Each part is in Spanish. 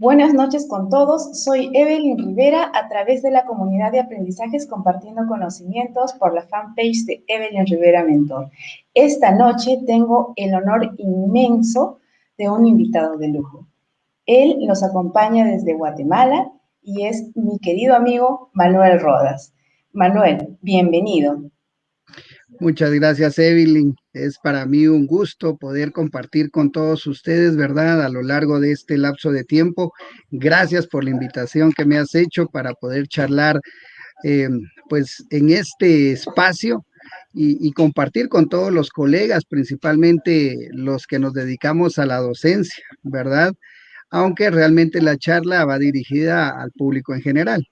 Buenas noches con todos. Soy Evelyn Rivera a través de la comunidad de aprendizajes compartiendo conocimientos por la fanpage de Evelyn Rivera Mentor. Esta noche tengo el honor inmenso de un invitado de lujo. Él nos acompaña desde Guatemala y es mi querido amigo Manuel Rodas. Manuel, bienvenido. Muchas gracias, Evelyn. Es para mí un gusto poder compartir con todos ustedes, ¿verdad? A lo largo de este lapso de tiempo. Gracias por la invitación que me has hecho para poder charlar, eh, pues, en este espacio y, compartir con todos los colegas, principalmente los que nos dedicamos a la docencia, ¿verdad? Aunque realmente la charla va dirigida al público en general.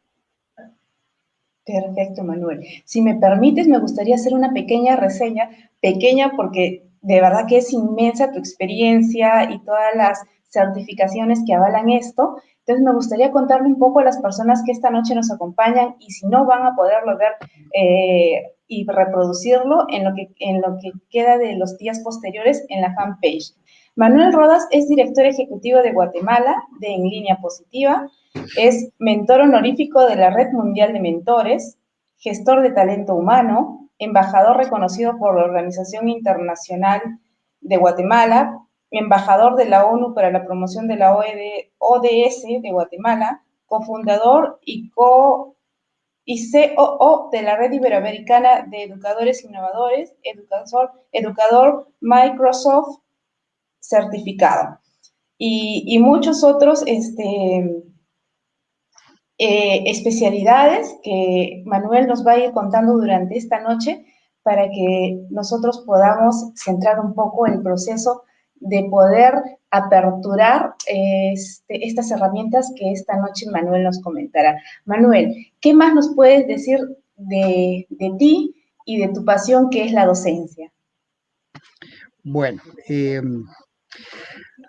Perfecto, Manuel. Si me permites, me gustaría hacer una pequeña reseña, pequeña porque de verdad que es inmensa tu experiencia y todas las certificaciones que avalan esto. Entonces, me gustaría contarle un poco a las personas que esta noche nos acompañan y si no van a poderlo ver eh, y reproducirlo en lo, que, en lo que queda de los días posteriores en la fanpage. Manuel Rodas es director ejecutivo de Guatemala de En Línea Positiva, es mentor honorífico de la Red Mundial de Mentores, gestor de talento humano, embajador reconocido por la Organización Internacional de Guatemala, embajador de la ONU para la promoción de la ODS de Guatemala, cofundador y co y COO de la Red Iberoamericana de Educadores Innovadores, educador, educador Microsoft certificado. Y, muchos otros este, eh, especialidades que Manuel nos va a ir contando durante esta noche para que nosotros podamos centrar un poco el proceso de poder aperturar este, estas herramientas que esta noche Manuel nos comentará. Manuel, ¿qué más nos puedes decir de, de ti y de tu pasión que es la docencia? Bueno, eh,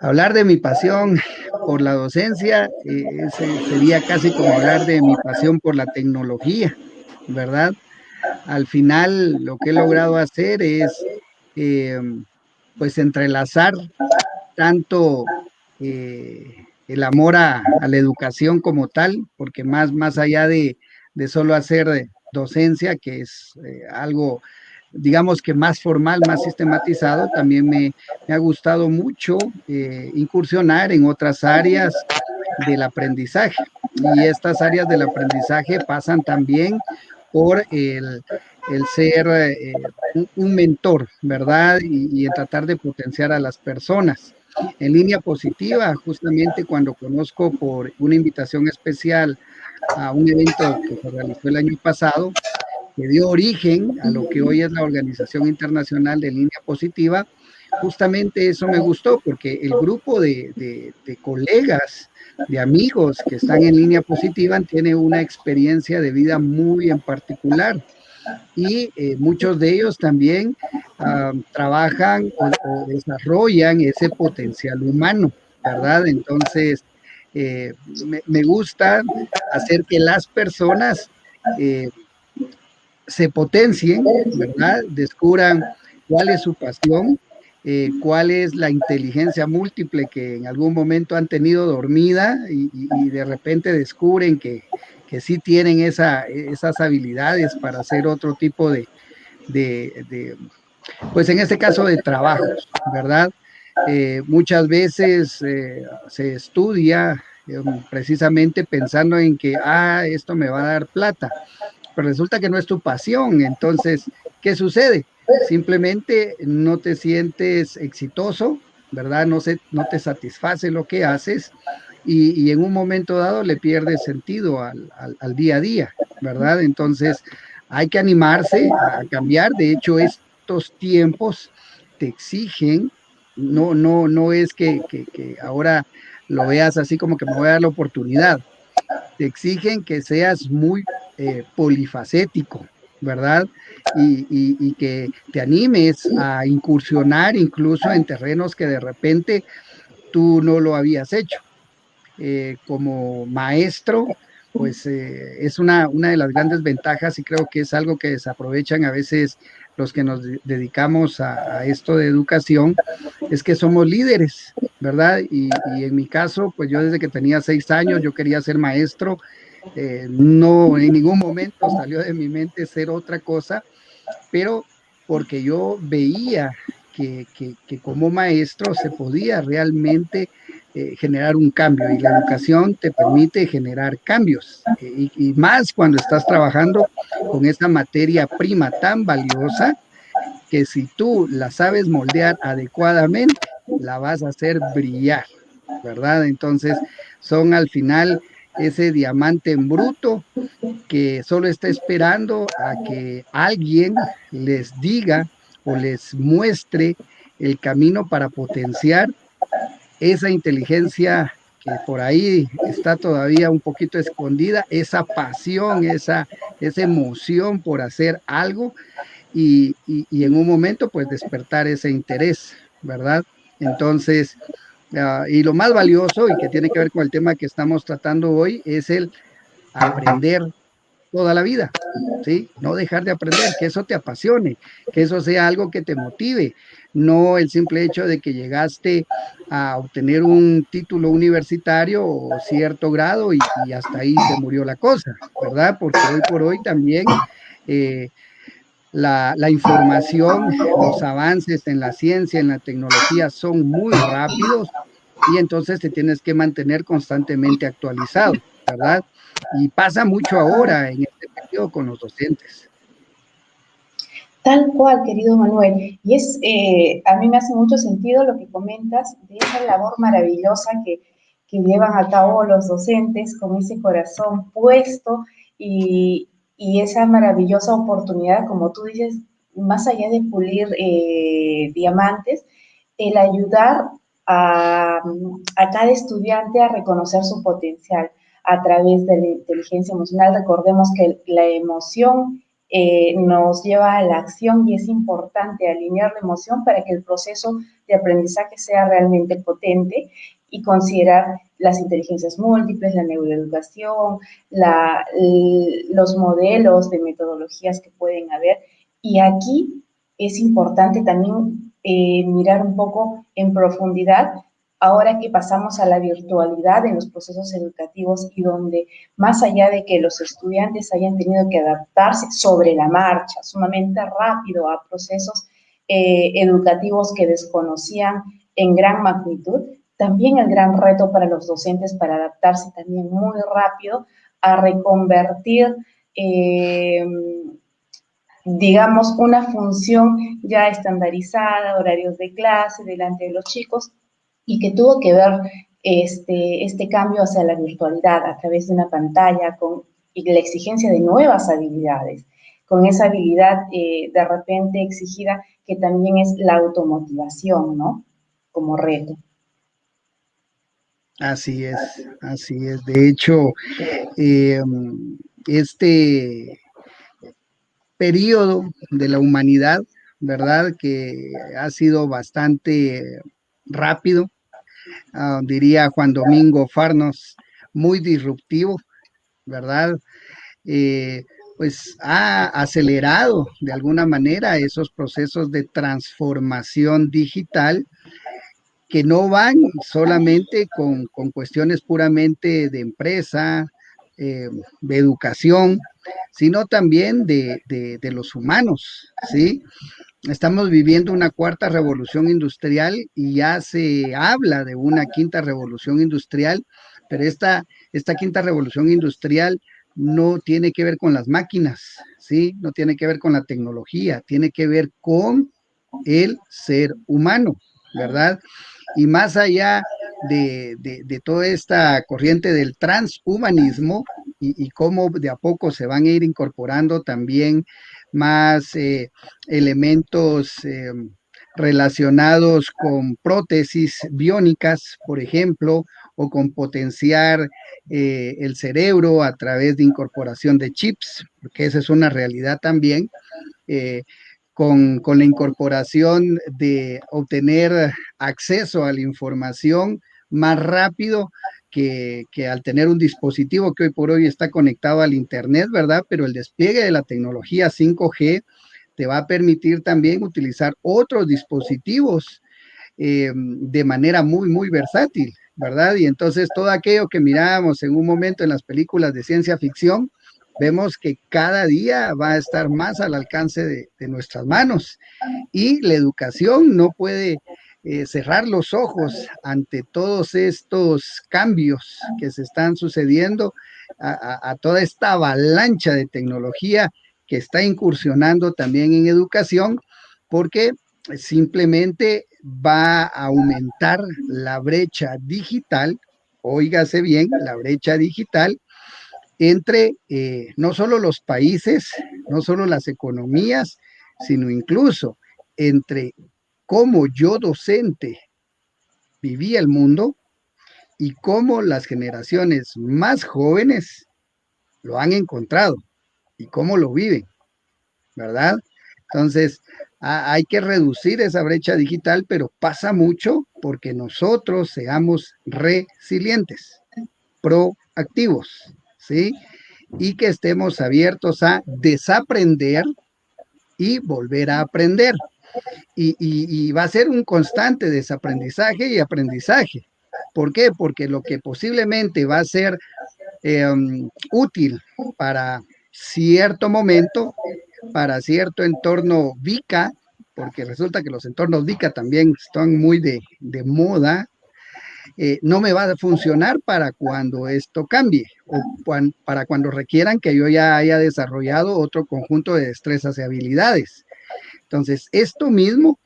Hablar de mi pasión por la docencia eh, sería casi como hablar de mi pasión por la tecnología, ¿verdad? Al final lo que he logrado hacer es eh, pues entrelazar tanto eh, el amor a, la educación como tal, porque más, más allá de, de solo hacer docencia, que es algo digamos que más formal, más sistematizado, también me, ha gustado mucho eh, incursionar en otras áreas del aprendizaje. Y estas áreas del aprendizaje pasan también por el, ser eh, un, mentor, ¿verdad? Y, y tratar de potenciar a las personas. En línea positiva, justamente cuando conozco por una invitación especial a un evento que se realizó el año pasado, dio origen a lo que hoy es la Organización Internacional de Línea Positiva, justamente eso me gustó porque el grupo de, colegas, de amigos que están en línea positiva tiene una experiencia de vida muy en particular y eh, muchos de ellos también uh, trabajan o, desarrollan ese potencial humano, ¿verdad? Entonces, eh, me, me, gusta hacer que las personas eh, se potencien, ¿verdad? Descubran cuál es su pasión, eh, cuál es la inteligencia múltiple que en algún momento han tenido dormida y, de repente descubren que, que sí tienen esa, esas habilidades para hacer otro tipo de, de, pues en este caso de trabajos, ¿verdad? Eh, muchas veces eh, se estudia precisamente pensando en que, ah, esto me va a dar plata, pero resulta que no es tu pasión. Entonces, ¿qué sucede? Simplemente no te sientes exitoso, ¿verdad? No, se, no te satisface lo que haces y, en un momento dado le pierdes sentido al, al, al, día a día, ¿verdad? Entonces, hay que animarse a cambiar. De hecho, estos tiempos te exigen, no, no, no es que, que, que ahora lo veas así como que me voy a dar la oportunidad. Te exigen que seas muy eh, polifacético, ¿verdad? Y, que te animes a incursionar incluso en terrenos que de repente tú no lo habías hecho. Eh, como maestro, pues eh, es una, una de las grandes ventajas y creo que es algo que desaprovechan a veces los que nos dedicamos a, esto de educación, es que somos líderes ¿verdad? Y, en mi caso, pues yo desde que tenía seis años, yo quería ser maestro, eh, no en ningún momento salió de mi mente ser otra cosa, pero porque yo veía que, como maestro se podía realmente eh, generar un cambio. Y la educación te permite generar cambios. Y, y, más cuando estás trabajando con esa materia prima tan valiosa que si tú la sabes moldear adecuadamente, la vas a hacer brillar, ¿verdad? Entonces son al final ese diamante en bruto que solo está esperando a que alguien les diga o les muestre el camino para potenciar esa inteligencia que por ahí está todavía un poquito escondida, esa pasión, esa, esa emoción por hacer algo y, y, en un momento pues despertar ese interés, ¿verdad? Entonces, uh, y lo más valioso y que tiene que ver con el tema que estamos tratando hoy es el aprender toda la vida, ¿sí? No dejar de aprender, que eso te apasione, que eso sea algo que te motive, no el simple hecho de que llegaste a obtener un título universitario o cierto grado y, hasta ahí se murió la cosa, ¿verdad? Porque hoy por hoy también eh, la, la, información, los avances en la ciencia, en la tecnología son muy rápidos y entonces te tienes que mantener constantemente actualizado, ¿verdad? Y pasa mucho ahora en este periodo con los docentes. Tal cual, querido Manuel. Y es, eh, a mí me hace mucho sentido lo que comentas de esa labor maravillosa que, que llevan a cabo los docentes con ese corazón puesto y, y esa maravillosa oportunidad, como tú dices, más allá de pulir eh, diamantes, el ayudar a, cada estudiante a reconocer su potencial a través de la inteligencia emocional. Recordemos que la emoción eh, nos lleva a la acción y es importante alinear la emoción para que el proceso de aprendizaje sea realmente potente y considerar las inteligencias múltiples, la neuroeducación, los modelos de metodologías que pueden haber. Y aquí es importante también eh, mirar un poco en profundidad ahora que pasamos a la virtualidad en los procesos educativos y donde más allá de que los estudiantes hayan tenido que adaptarse sobre la marcha, sumamente rápido a procesos eh, educativos que desconocían en gran magnitud, también el gran reto para los docentes para adaptarse también muy rápido a reconvertir, eh, digamos, una función ya estandarizada, horarios de clase delante de los chicos, y que tuvo que ver este, este cambio hacia la virtualidad a través de una pantalla con y la exigencia de nuevas habilidades, con esa habilidad eh, de repente exigida que también es la automotivación, ¿no? Como reto. Así es, así es. De hecho, eh, este periodo de la humanidad, ¿verdad? Que ha sido bastante rápido, uh, diría Juan Domingo Farnos, muy disruptivo, ¿verdad? Eh, pues ha acelerado de alguna manera esos procesos de transformación digital que no van solamente con, cuestiones puramente de empresa, eh, de educación, sino también de, los humanos, ¿sí? Estamos viviendo una cuarta revolución industrial y ya se habla de una quinta revolución industrial, pero esta, esta quinta revolución industrial no tiene que ver con las máquinas, ¿sí? No tiene que ver con la tecnología, tiene que ver con el ser humano, ¿verdad? Y más allá de, toda esta corriente del transhumanismo y, cómo de a poco se van a ir incorporando también más eh, elementos eh, relacionados con prótesis biónicas, por ejemplo, o con potenciar eh, el cerebro a través de incorporación de chips, porque esa es una realidad también con, la incorporación de obtener acceso a la información más rápido que, al tener un dispositivo que hoy por hoy está conectado al Internet, ¿verdad? Pero el despliegue de la tecnología 5G te va a permitir también utilizar otros dispositivos eh, de manera muy, muy versátil, ¿verdad? Y entonces todo aquello que mirábamos en un momento en las películas de ciencia ficción, vemos que cada día va a estar más al alcance de, nuestras manos. Y la educación no puede eh, cerrar los ojos ante todos estos cambios que se están sucediendo, a, toda esta avalancha de tecnología que está incursionando también en educación, porque simplemente va a aumentar la brecha digital, óigase bien, la brecha digital entre eh, no solo los países, no solo las economías, sino incluso entre cómo yo docente vivía el mundo y cómo las generaciones más jóvenes lo han encontrado y cómo lo viven, ¿verdad? Entonces, hay que reducir esa brecha digital, pero pasa mucho porque nosotros seamos resilientes, proactivos, Y que estemos abiertos a desaprender y volver a aprender. Y, va a ser un constante desaprendizaje y aprendizaje. ¿Por qué? Porque lo que posiblemente va a ser em, útil para cierto momento, para cierto entorno VICA, porque resulta que los entornos VICA también están muy de moda, eh, no me va a funcionar para cuando esto cambie o para cuando requieran que yo ya haya desarrollado otro conjunto de destrezas y habilidades. Entonces, esto mismo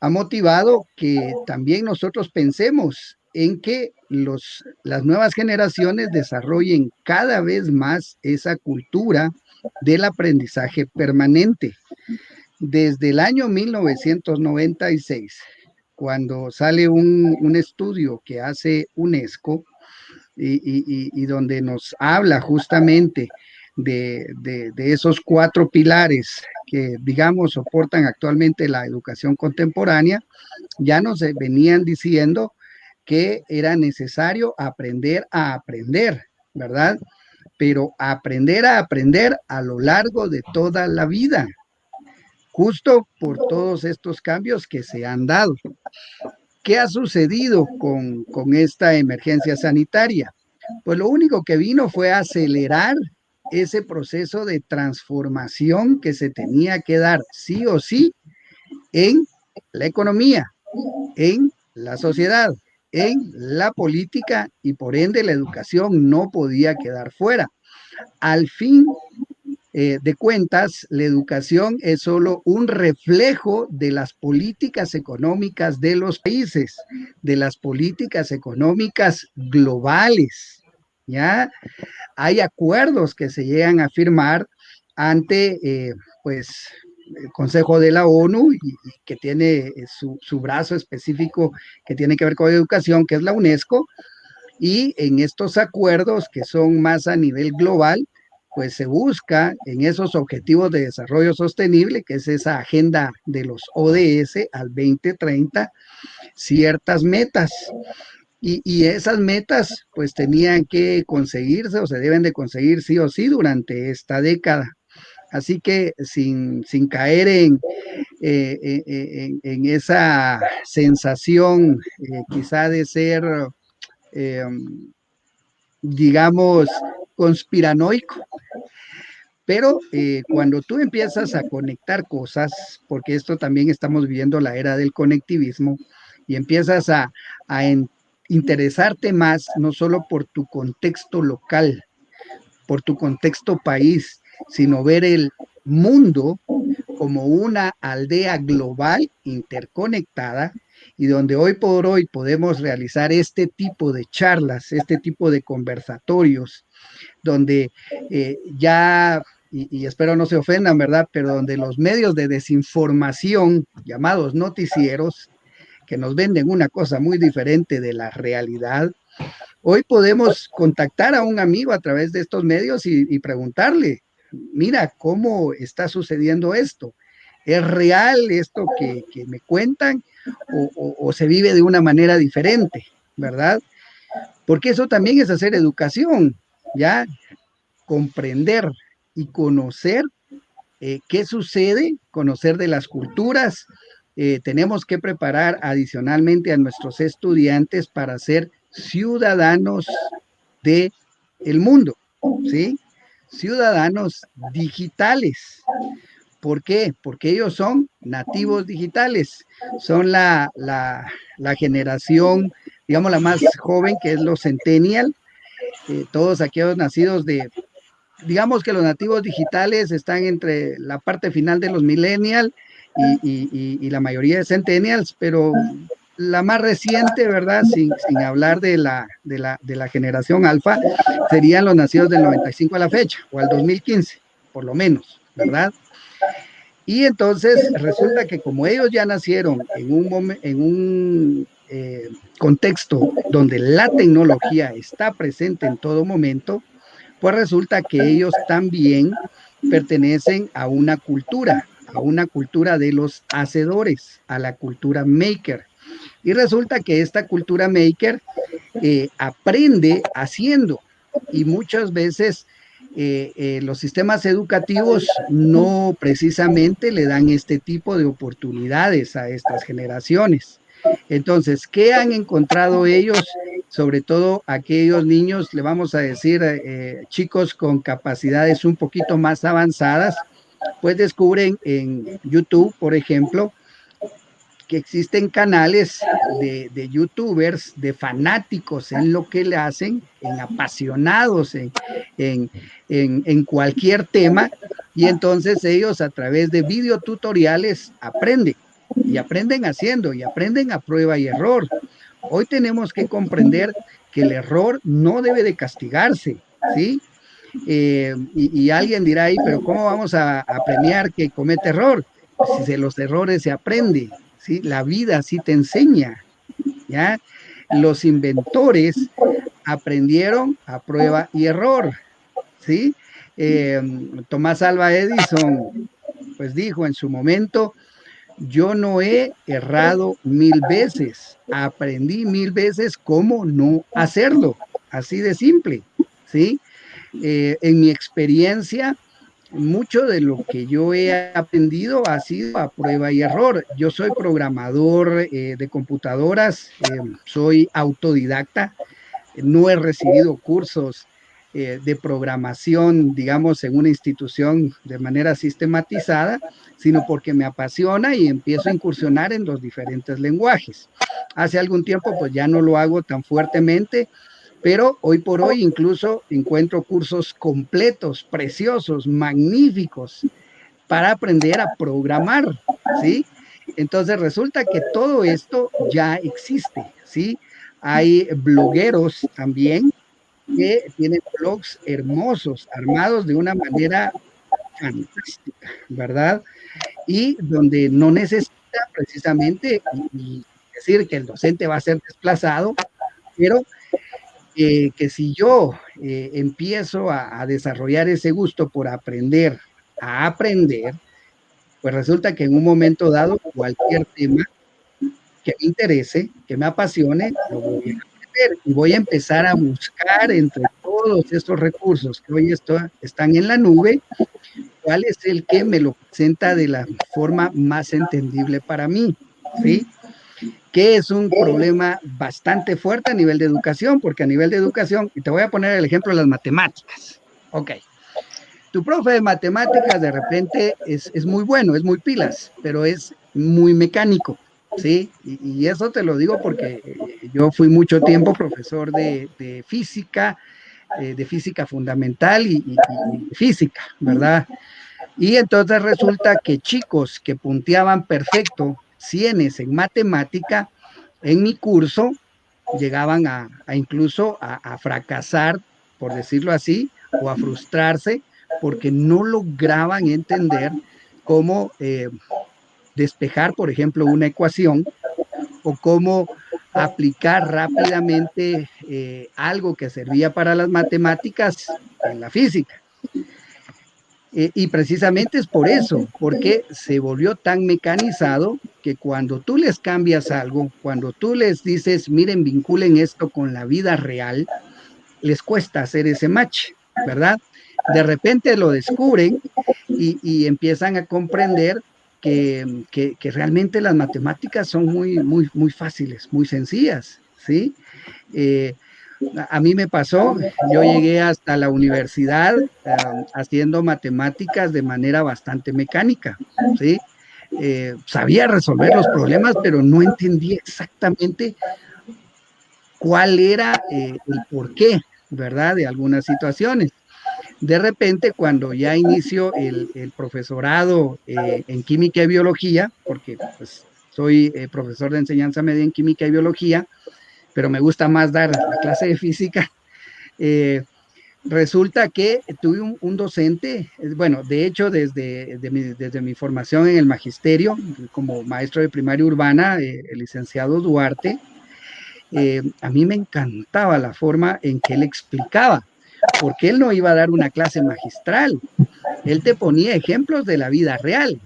ha motivado que también nosotros pensemos en que los, las nuevas generaciones desarrollen cada vez más esa cultura del aprendizaje permanente. Desde el año 1996, cuando sale un, estudio que hace UNESCO y, donde nos habla justamente de, esos cuatro pilares que, digamos, soportan actualmente la educación contemporánea, ya nos venían diciendo que era necesario aprender a aprender, ¿verdad? Pero aprender a aprender a lo largo de toda la vida, justo por todos estos cambios que se han dado. ¿Qué ha sucedido con, esta emergencia sanitaria? Pues lo único que vino fue acelerar ese proceso de transformación que se tenía que dar sí o sí en la economía, en la sociedad, en la política y por ende la educación no podía quedar fuera. Al fin eh, de cuentas, la educación es solo un reflejo de las políticas económicas de los países, de las políticas económicas globales. ¿ya? Hay acuerdos que se llegan a firmar ante, eh, pues, el Consejo de la ONU y, que tiene eh, su, su, brazo específico que tiene que ver con educación, que es la UNESCO, y en estos acuerdos que son más a nivel global, pues se busca en esos objetivos de desarrollo sostenible, que es esa agenda de los ODS al 2030, ciertas metas. Y, esas metas pues tenían que conseguirse o se deben de conseguir sí o sí durante esta década. Así que sin, caer en, eh, eh, eh, en, esa sensación quizá de ser, digamos, conspiranoico. Pero eh, cuando tú empiezas a conectar cosas, porque esto también estamos viviendo la era del conectivismo, y empiezas a, interesarte más, no solo por tu contexto local, por tu contexto país, sino ver el mundo como una aldea global interconectada y donde hoy por hoy podemos realizar este tipo de charlas, este tipo de conversatorios, donde eh, ya, y, espero no se ofendan, ¿verdad? Pero donde los medios de desinformación, llamados noticieros, que nos venden una cosa muy diferente de la realidad, hoy podemos contactar a un amigo a través de estos medios y, preguntarle, mira, ¿cómo está sucediendo esto? ¿Es real esto que, me cuentan o, se vive de una manera diferente, verdad? Porque eso también es hacer educación, ¿ya? Comprender y conocer eh, qué sucede, conocer de las culturas, eh, tenemos que preparar adicionalmente a nuestros estudiantes para ser ciudadanos de el mundo, ¿sí? Ciudadanos digitales. ¿Por qué? Porque ellos son nativos digitales, son la, la, generación, digamos, la más joven, que es los centennial, eh, todos aquellos nacidos de, digamos que los nativos digitales están entre la parte final de los millennial y, la mayoría de centennials, pero la más reciente, ¿verdad? Sin, sin hablar de la, de, la, de la generación alfa, serían los nacidos del 95 a la fecha, o al 2015, por lo menos, ¿verdad? Y entonces resulta que como ellos ya nacieron en un, en un eh, contexto donde la tecnología está presente en todo momento, pues resulta que ellos también pertenecen a una cultura, a una cultura de los hacedores, a la cultura maker. Y resulta que esta cultura maker eh, aprende haciendo y muchas veces eh, los sistemas educativos no precisamente le dan este tipo de oportunidades a estas generaciones. Entonces, ¿qué han encontrado ellos? Sobre todo aquellos niños, le vamos a decir, chicos con capacidades un poquito más avanzadas, pues descubren en YouTube, por ejemplo, que existen canales de, youtubers, de fanáticos en lo que le hacen, en apasionados en, en, en, cualquier tema, y entonces ellos a través de videotutoriales aprenden, y aprenden haciendo, y aprenden a prueba y error. Hoy tenemos que comprender que el error no debe de castigarse, ¿sí? Eh, y, alguien dirá ahí, pero ¿cómo vamos a, premiar que comete error? Si de los errores se aprende, ¿sí? La vida sí te enseña, ¿ya? Los inventores aprendieron a prueba y error, ¿sí? Eh, Tomás Alba Edison, pues dijo en su momento, yo no he errado mil veces, aprendí mil veces cómo no hacerlo, así de simple, ¿sí? Eh, en mi experiencia, mucho de lo que yo he aprendido ha sido a prueba y error. Yo soy programador eh, de computadoras, eh, soy autodidacta, no he recibido cursos de programación, digamos, en una institución de manera sistematizada, sino porque me apasiona y empiezo a incursionar en los diferentes lenguajes. Hace algún tiempo, pues ya no lo hago tan fuertemente, pero hoy por hoy incluso encuentro cursos completos, preciosos, magníficos para aprender a programar, ¿sí? Entonces resulta que todo esto ya existe, ¿sí? Hay blogueros también que tienen blogs hermosos, armados de una manera fantástica, ¿verdad? Y donde no necesita precisamente decir que el docente va a ser desplazado, pero que si yo eh, empiezo a, desarrollar ese gusto por aprender, a aprender, pues resulta que en un momento dado cualquier tema que me interese, que me apasione, lo voy a y voy a empezar a buscar entre todos estos recursos que hoy están en la nube, cuál es el que me lo presenta de la forma más entendible para mí, ¿sí? que es un problema bastante fuerte a nivel de educación, porque a nivel de educación, y te voy a poner el ejemplo de las matemáticas. Ok. Tu profe de matemáticas de repente es, muy bueno, es muy pilas, pero es muy mecánico, ¿sí? Y, eso te lo digo porque eh, yo fui mucho tiempo profesor de, física, eh, de física fundamental y, física, ¿verdad? Y entonces resulta que chicos que punteaban perfecto cienes en matemática, en mi curso llegaban a, incluso a, fracasar, por decirlo así, o a frustrarse porque no lograban entender cómo eh, despejar, por ejemplo, una ecuación o cómo aplicar rápidamente eh, algo que servía para las matemáticas en la física. Eh, y precisamente es por eso, porque se volvió tan mecanizado que cuando tú les cambias algo, cuando tú les dices, miren, vinculen esto con la vida real, les cuesta hacer ese match, ¿verdad? De repente lo descubren y, empiezan a comprender que, que, realmente las matemáticas son muy, muy, muy fáciles, muy sencillas, ¿sí? Eh, a mí me pasó, yo llegué hasta la universidad haciendo matemáticas de manera bastante mecánica, ¿sí? Eh, sabía resolver los problemas, pero no entendía exactamente cuál era eh, el porqué, ¿verdad? De algunas situaciones. De repente, cuando ya inicio el, profesorado eh, en química y biología, porque pues, soy profesor de enseñanza media en química y biología, pero me gusta más dar la clase de física. Eh, resulta que tuve un, docente, bueno, de hecho desde, mi, desde mi formación en el magisterio, como maestro de primaria urbana, eh, el licenciado Duarte, eh, a mí me encantaba la forma en que él explicaba, porque él no iba a dar una clase magistral, él te ponía ejemplos de la vida real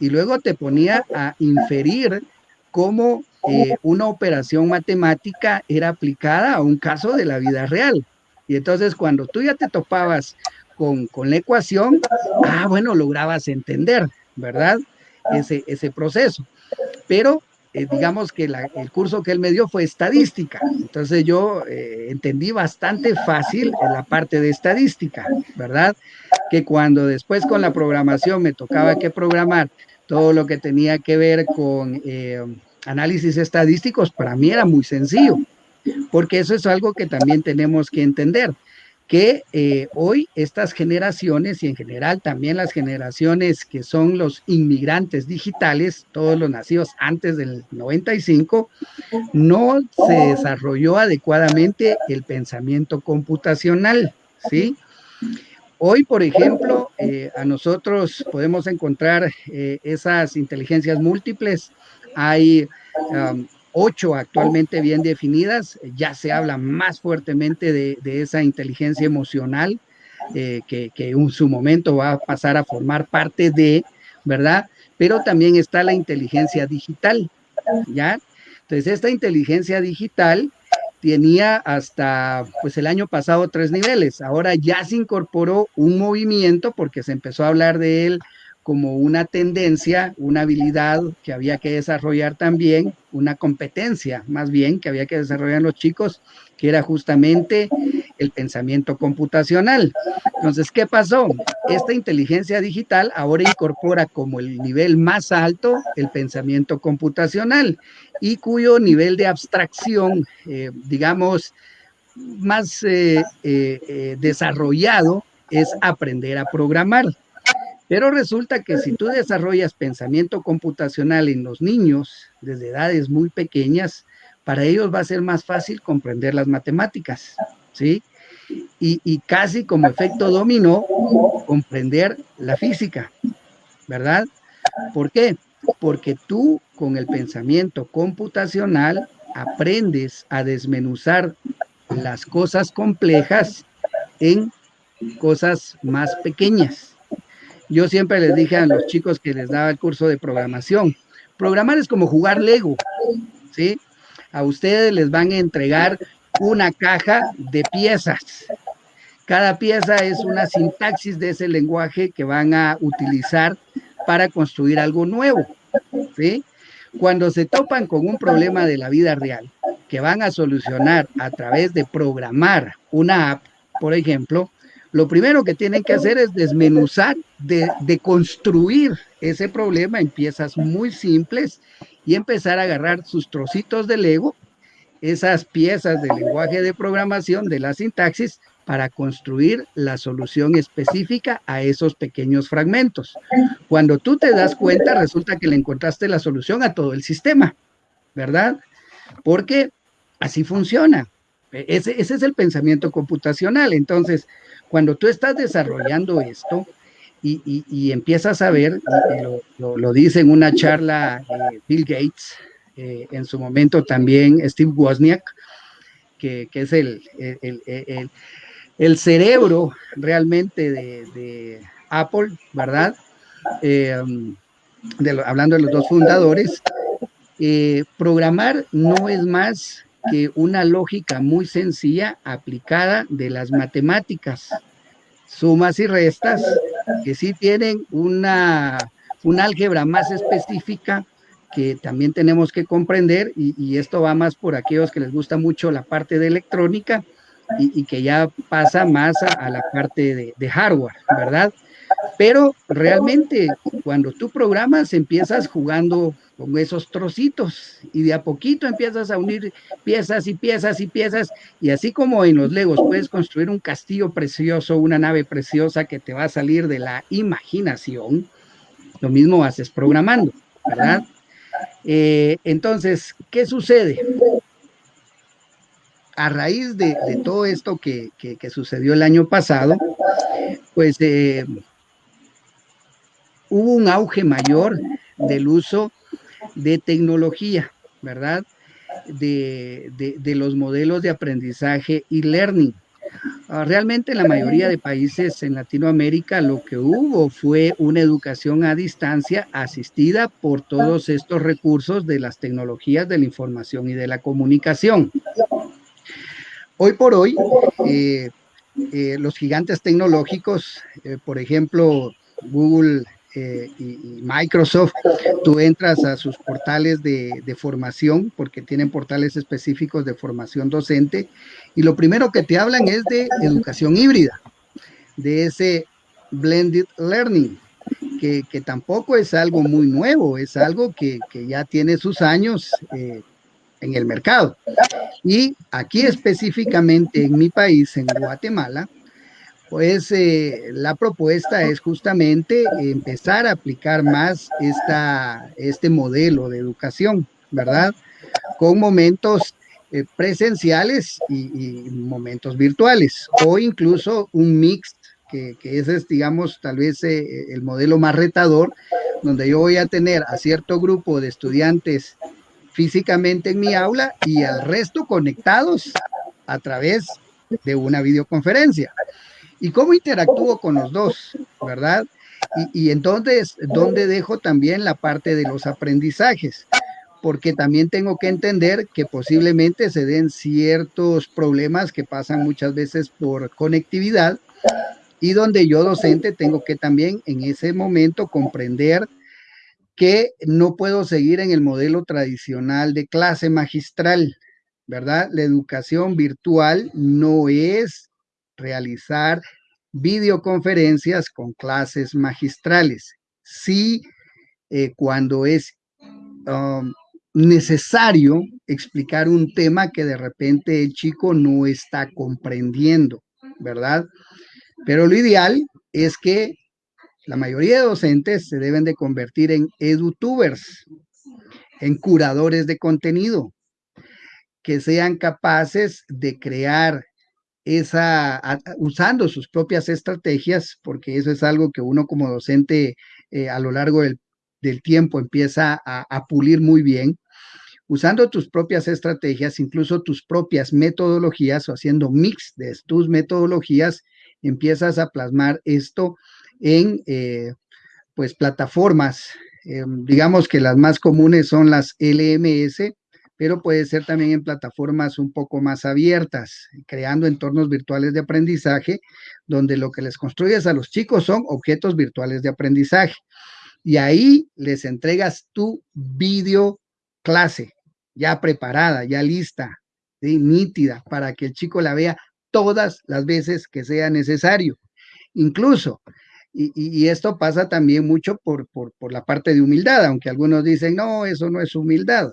y luego te ponía a inferir cómo eh, una operación matemática era aplicada a un caso de la vida real. Y entonces cuando tú ya te topabas con, la ecuación, ah, bueno, lograbas entender, ¿verdad? Ese, ese proceso. Pero eh, digamos que el curso que él me dio fue estadística. Entonces yo eh, entendí bastante fácil en la parte de estadística, ¿verdad? Que cuando después con la programación me tocaba que programar todo lo que tenía que ver con análisis estadísticos, para mí era muy sencillo, porque eso es algo que también tenemos que entender, que eh, hoy estas generaciones y en general también las generaciones que son los inmigrantes digitales, todos los nacidos antes del 95, no se desarrolló adecuadamente el pensamiento computacional, ¿sí? Hoy, por ejemplo, eh, a nosotros podemos encontrar eh, esas inteligencias múltiples hay ocho actualmente bien definidas, ya se habla más fuertemente de, esa inteligencia emocional eh, que, en su momento va a pasar a formar parte de, ¿verdad? Pero también está la inteligencia digital, ¿ya? Entonces, esta inteligencia digital tenía hasta pues el año pasado tres niveles. Ahora ya se incorporó un movimiento porque se empezó a hablar de él como una tendencia, una habilidad que había que desarrollar también, una competencia más bien que había que desarrollar los chicos, que era justamente el pensamiento computacional. Entonces, ¿qué pasó? Esta inteligencia digital ahora incorpora como el nivel más alto el pensamiento computacional y cuyo nivel de abstracción, eh, digamos, más eh, eh, desarrollado es aprender a programar. Pero resulta que si tú desarrollas pensamiento computacional en los niños desde edades muy pequeñas, para ellos va a ser más fácil comprender las matemáticas, ¿sí? Y, casi como efecto dominó, comprender la física, ¿verdad? ¿Por qué? Porque tú con el pensamiento computacional aprendes a desmenuzar las cosas complejas en cosas más pequeñas. Yo siempre les dije a los chicos que les daba el curso de programación, programar es como jugar Lego, ¿sí? A ustedes les van a entregar una caja de piezas. Cada pieza es una sintaxis de ese lenguaje que van a utilizar para construir algo nuevo, ¿sí? Cuando se topan con un problema de la vida real que van a solucionar a través de programar una app, por ejemplo, lo primero que tienen que hacer es desmenuzar, de, construir ese problema en piezas muy simples y empezar a agarrar sus trocitos de Lego, esas piezas del lenguaje de programación, de la sintaxis, para construir la solución específica a esos pequeños fragmentos. Cuando tú te das cuenta, resulta que le encontraste la solución a todo el sistema, ¿verdad? Porque así funciona. Ese, ese es el pensamiento computacional. Entonces, cuando tú estás desarrollando esto y, empiezas a ver, lo, dice en una charla eh, Bill Gates, eh, en su momento también Steve Wozniak, que, es el, el, cerebro realmente de, Apple, ¿verdad? Eh, hablando de los dos fundadores, programar no es más que una lógica muy sencilla aplicada de las matemáticas, sumas y restas, que sí tienen una un álgebra más específica que también tenemos que comprender y, esto va más por aquellos que les gusta mucho la parte de electrónica y, que ya pasa más a, la parte de, hardware, ¿verdad? Pero realmente cuando tú programas empiezas jugando con esos trocitos y de a poquito empiezas a unir piezas y piezas y piezas y así como en los legos puedes construir un castillo precioso, una nave preciosa que te va a salir de la imaginación, lo mismo haces programando, ¿verdad? Eh, entonces, ¿qué sucede? A raíz de, todo esto que, sucedió el año pasado, pues eh, hubo un auge mayor del uso de tecnología, ¿verdad? De, los modelos de aprendizaje y learning. Ah, realmente en la mayoría de países en Latinoamérica lo que hubo fue una educación a distancia asistida por todos estos recursos de las tecnologías de la información y de la comunicación. Hoy por hoy, eh, eh, los gigantes tecnológicos, eh, por ejemplo, Google eh, y, Microsoft, tú entras a sus portales de, formación, porque tienen portales específicos de formación docente, y lo primero que te hablan es de educación híbrida, de ese blended learning, que, tampoco es algo muy nuevo, es algo que, ya tiene sus años eh, en el mercado. Y aquí específicamente en mi país, en Guatemala, pues eh, la propuesta es justamente empezar a aplicar más esta, este modelo de educación, ¿verdad? Con momentos eh, presenciales y, momentos virtuales, o incluso un mix, que, ese es, digamos, tal vez eh, el modelo más retador, donde yo voy a tener a cierto grupo de estudiantes físicamente en mi aula y al resto conectados a través de una videoconferencia. ¿Y cómo interactúo con los dos? ¿Verdad? Y, entonces, ¿dónde dejo también la parte de los aprendizajes? Porque también tengo que entender que posiblemente se den ciertos problemas que pasan muchas veces por conectividad y donde yo docente tengo que también en ese momento comprender que no puedo seguir en el modelo tradicional de clase magistral, ¿verdad? La educación virtual no es realizar videoconferencias con clases magistrales. Sí, eh, cuando es um, necesario explicar un tema que de repente el chico no está comprendiendo, ¿verdad? Pero lo ideal es que la mayoría de docentes se deben de convertir en edutubers, en curadores de contenido, que sean capaces de crear usando sus propias estrategias, porque eso es algo que uno como docente eh, a lo largo del, tiempo empieza a, pulir muy bien, usando tus propias estrategias, incluso tus propias metodologías o haciendo mix de tus metodologías, empiezas a plasmar esto en eh, pues plataformas, em, digamos que las más comunes son las LMS, pero puede ser también en plataformas un poco más abiertas, creando entornos virtuales de aprendizaje, donde lo que les construyes a los chicos son objetos virtuales de aprendizaje. Y ahí les entregas tu video clase, ya preparada, ya lista, nítida, para que el chico la vea todas las veces que sea necesario. Incluso, y, esto pasa también mucho por, por la parte de humildad, aunque algunos dicen, no, eso no es humildad.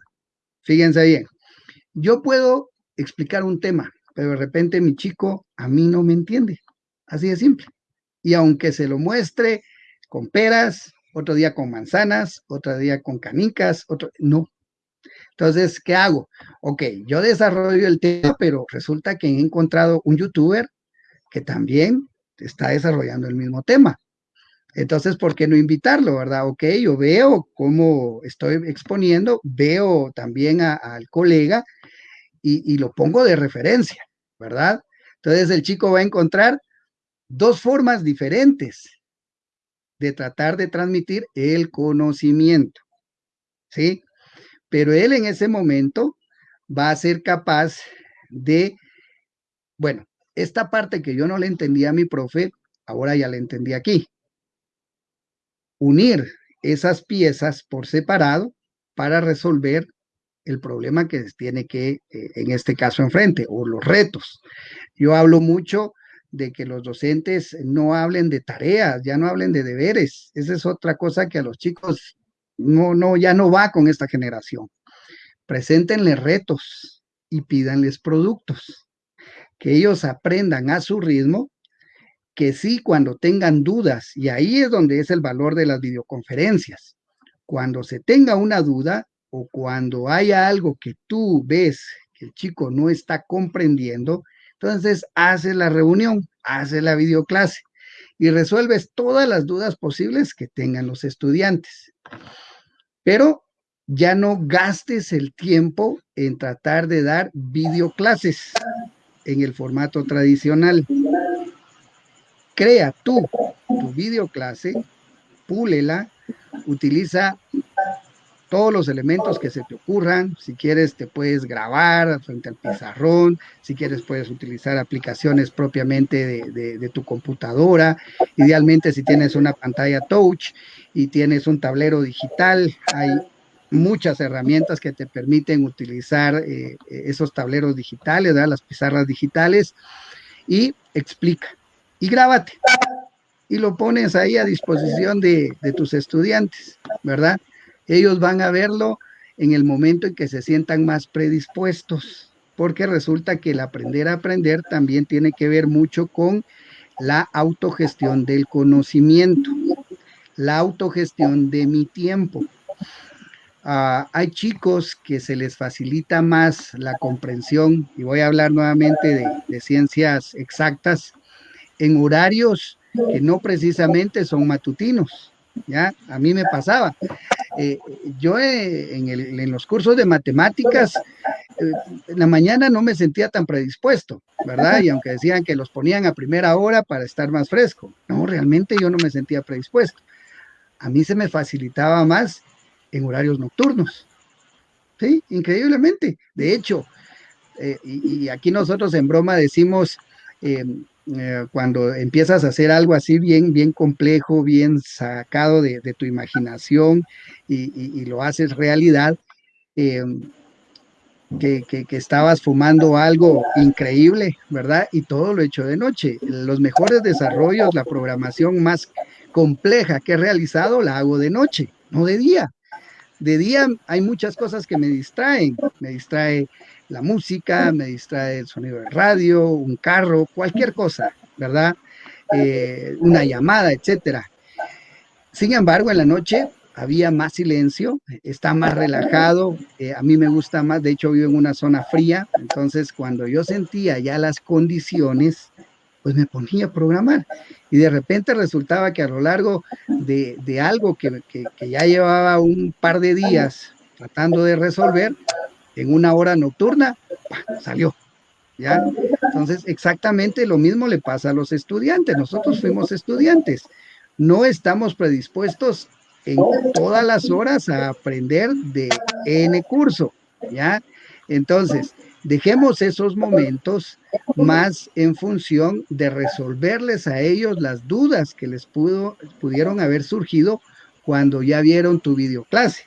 Fíjense bien, yo puedo explicar un tema, pero de repente mi chico a mí no me entiende. Así de simple. Y aunque se lo muestre con peras, otro día con manzanas, otro día con canicas, otro, no. Entonces, ¿qué hago? Ok, yo desarrollo el tema, pero resulta que he encontrado un youtuber que también está desarrollando el mismo tema. Entonces, ¿por qué no invitarlo, verdad? Ok, yo veo cómo estoy exponiendo, veo también al colega y, lo pongo de referencia, ¿verdad? Entonces, el chico va a encontrar dos formas diferentes de tratar de transmitir el conocimiento, ¿sí? Pero él en ese momento va a ser capaz de, bueno, esta parte que yo no le entendía a mi profe, ahora ya la entendí aquí unir esas piezas por separado para resolver el problema que tiene que, eh, en este caso, enfrente, o los retos. Yo hablo mucho de que los docentes no hablen de tareas, ya no hablen de deberes. Esa es otra cosa que a los chicos no, no, ya no va con esta generación. Preséntenle retos y pídanles productos, que ellos aprendan a su ritmo, que sí cuando tengan dudas, y ahí es donde es el valor de las videoconferencias. Cuando se tenga una duda o cuando haya algo que tú ves que el chico no está comprendiendo, entonces, haces la reunión, haces la videoclase y resuelves todas las dudas posibles que tengan los estudiantes. Pero ya no gastes el tiempo en tratar de dar videoclases en el formato tradicional. Crea tú tu videoclase, púlela, utiliza todos los elementos que se te ocurran. Si quieres, te puedes grabar frente al pizarrón. Si quieres, puedes utilizar aplicaciones propiamente de, tu computadora. Idealmente, si tienes una pantalla touch y tienes un tablero digital, hay muchas herramientas que te permiten utilizar eh, esos tableros digitales, las pizarras digitales, y explica. Y grábate. Y lo pones ahí a disposición de, de tus estudiantes, ¿verdad? Ellos van a verlo en el momento en que se sientan más predispuestos, porque resulta que el aprender a aprender también tiene que ver mucho con la autogestión del conocimiento, la autogestión de mi tiempo. Ah, hay chicos que se les facilita más la comprensión, y voy a hablar nuevamente de, de ciencias exactas, en horarios que no precisamente son matutinos. ¿ya? A mí me pasaba. Eh, yo eh, en, los cursos de matemáticas, eh, en la mañana no me sentía tan predispuesto, ¿verdad? Y aunque decían que los ponían a primera hora para estar más fresco, no, realmente yo no me sentía predispuesto. A mí se me facilitaba más en horarios nocturnos. Sí, increíblemente. De hecho, y, aquí nosotros en broma decimos, eh, cuando empiezas a hacer algo así bien, bien complejo, bien sacado de, tu imaginación y, lo haces realidad, eh, que, estabas fumando algo increíble, ¿verdad? Y todo lo hecho de noche. Los mejores desarrollos, la programación más compleja que he realizado, la hago de noche, no de día. De día hay muchas cosas que me distraen. Me distrae la música, me distrae el sonido de radio, un carro, cualquier cosa, ¿verdad? Eh, una llamada, etcétera. Sin embargo, en la noche había más silencio, está más relajado, eh, a mí me gusta más, de hecho vivo en una zona fría, entonces cuando yo sentía ya las condiciones, pues me ponía a programar y de repente resultaba que a lo largo de, algo que, que ya llevaba un par de días tratando de resolver, en una hora nocturna, salió. ¿Ya? Entonces, exactamente lo mismo le pasa a los estudiantes. Nosotros fuimos estudiantes. No estamos predispuestos en todas las horas a aprender de N curso, ¿ya? Entonces, dejemos esos momentos más en función de resolverles a ellos las dudas que les pudo, pudieron haber surgido cuando ya vieron tu videoclase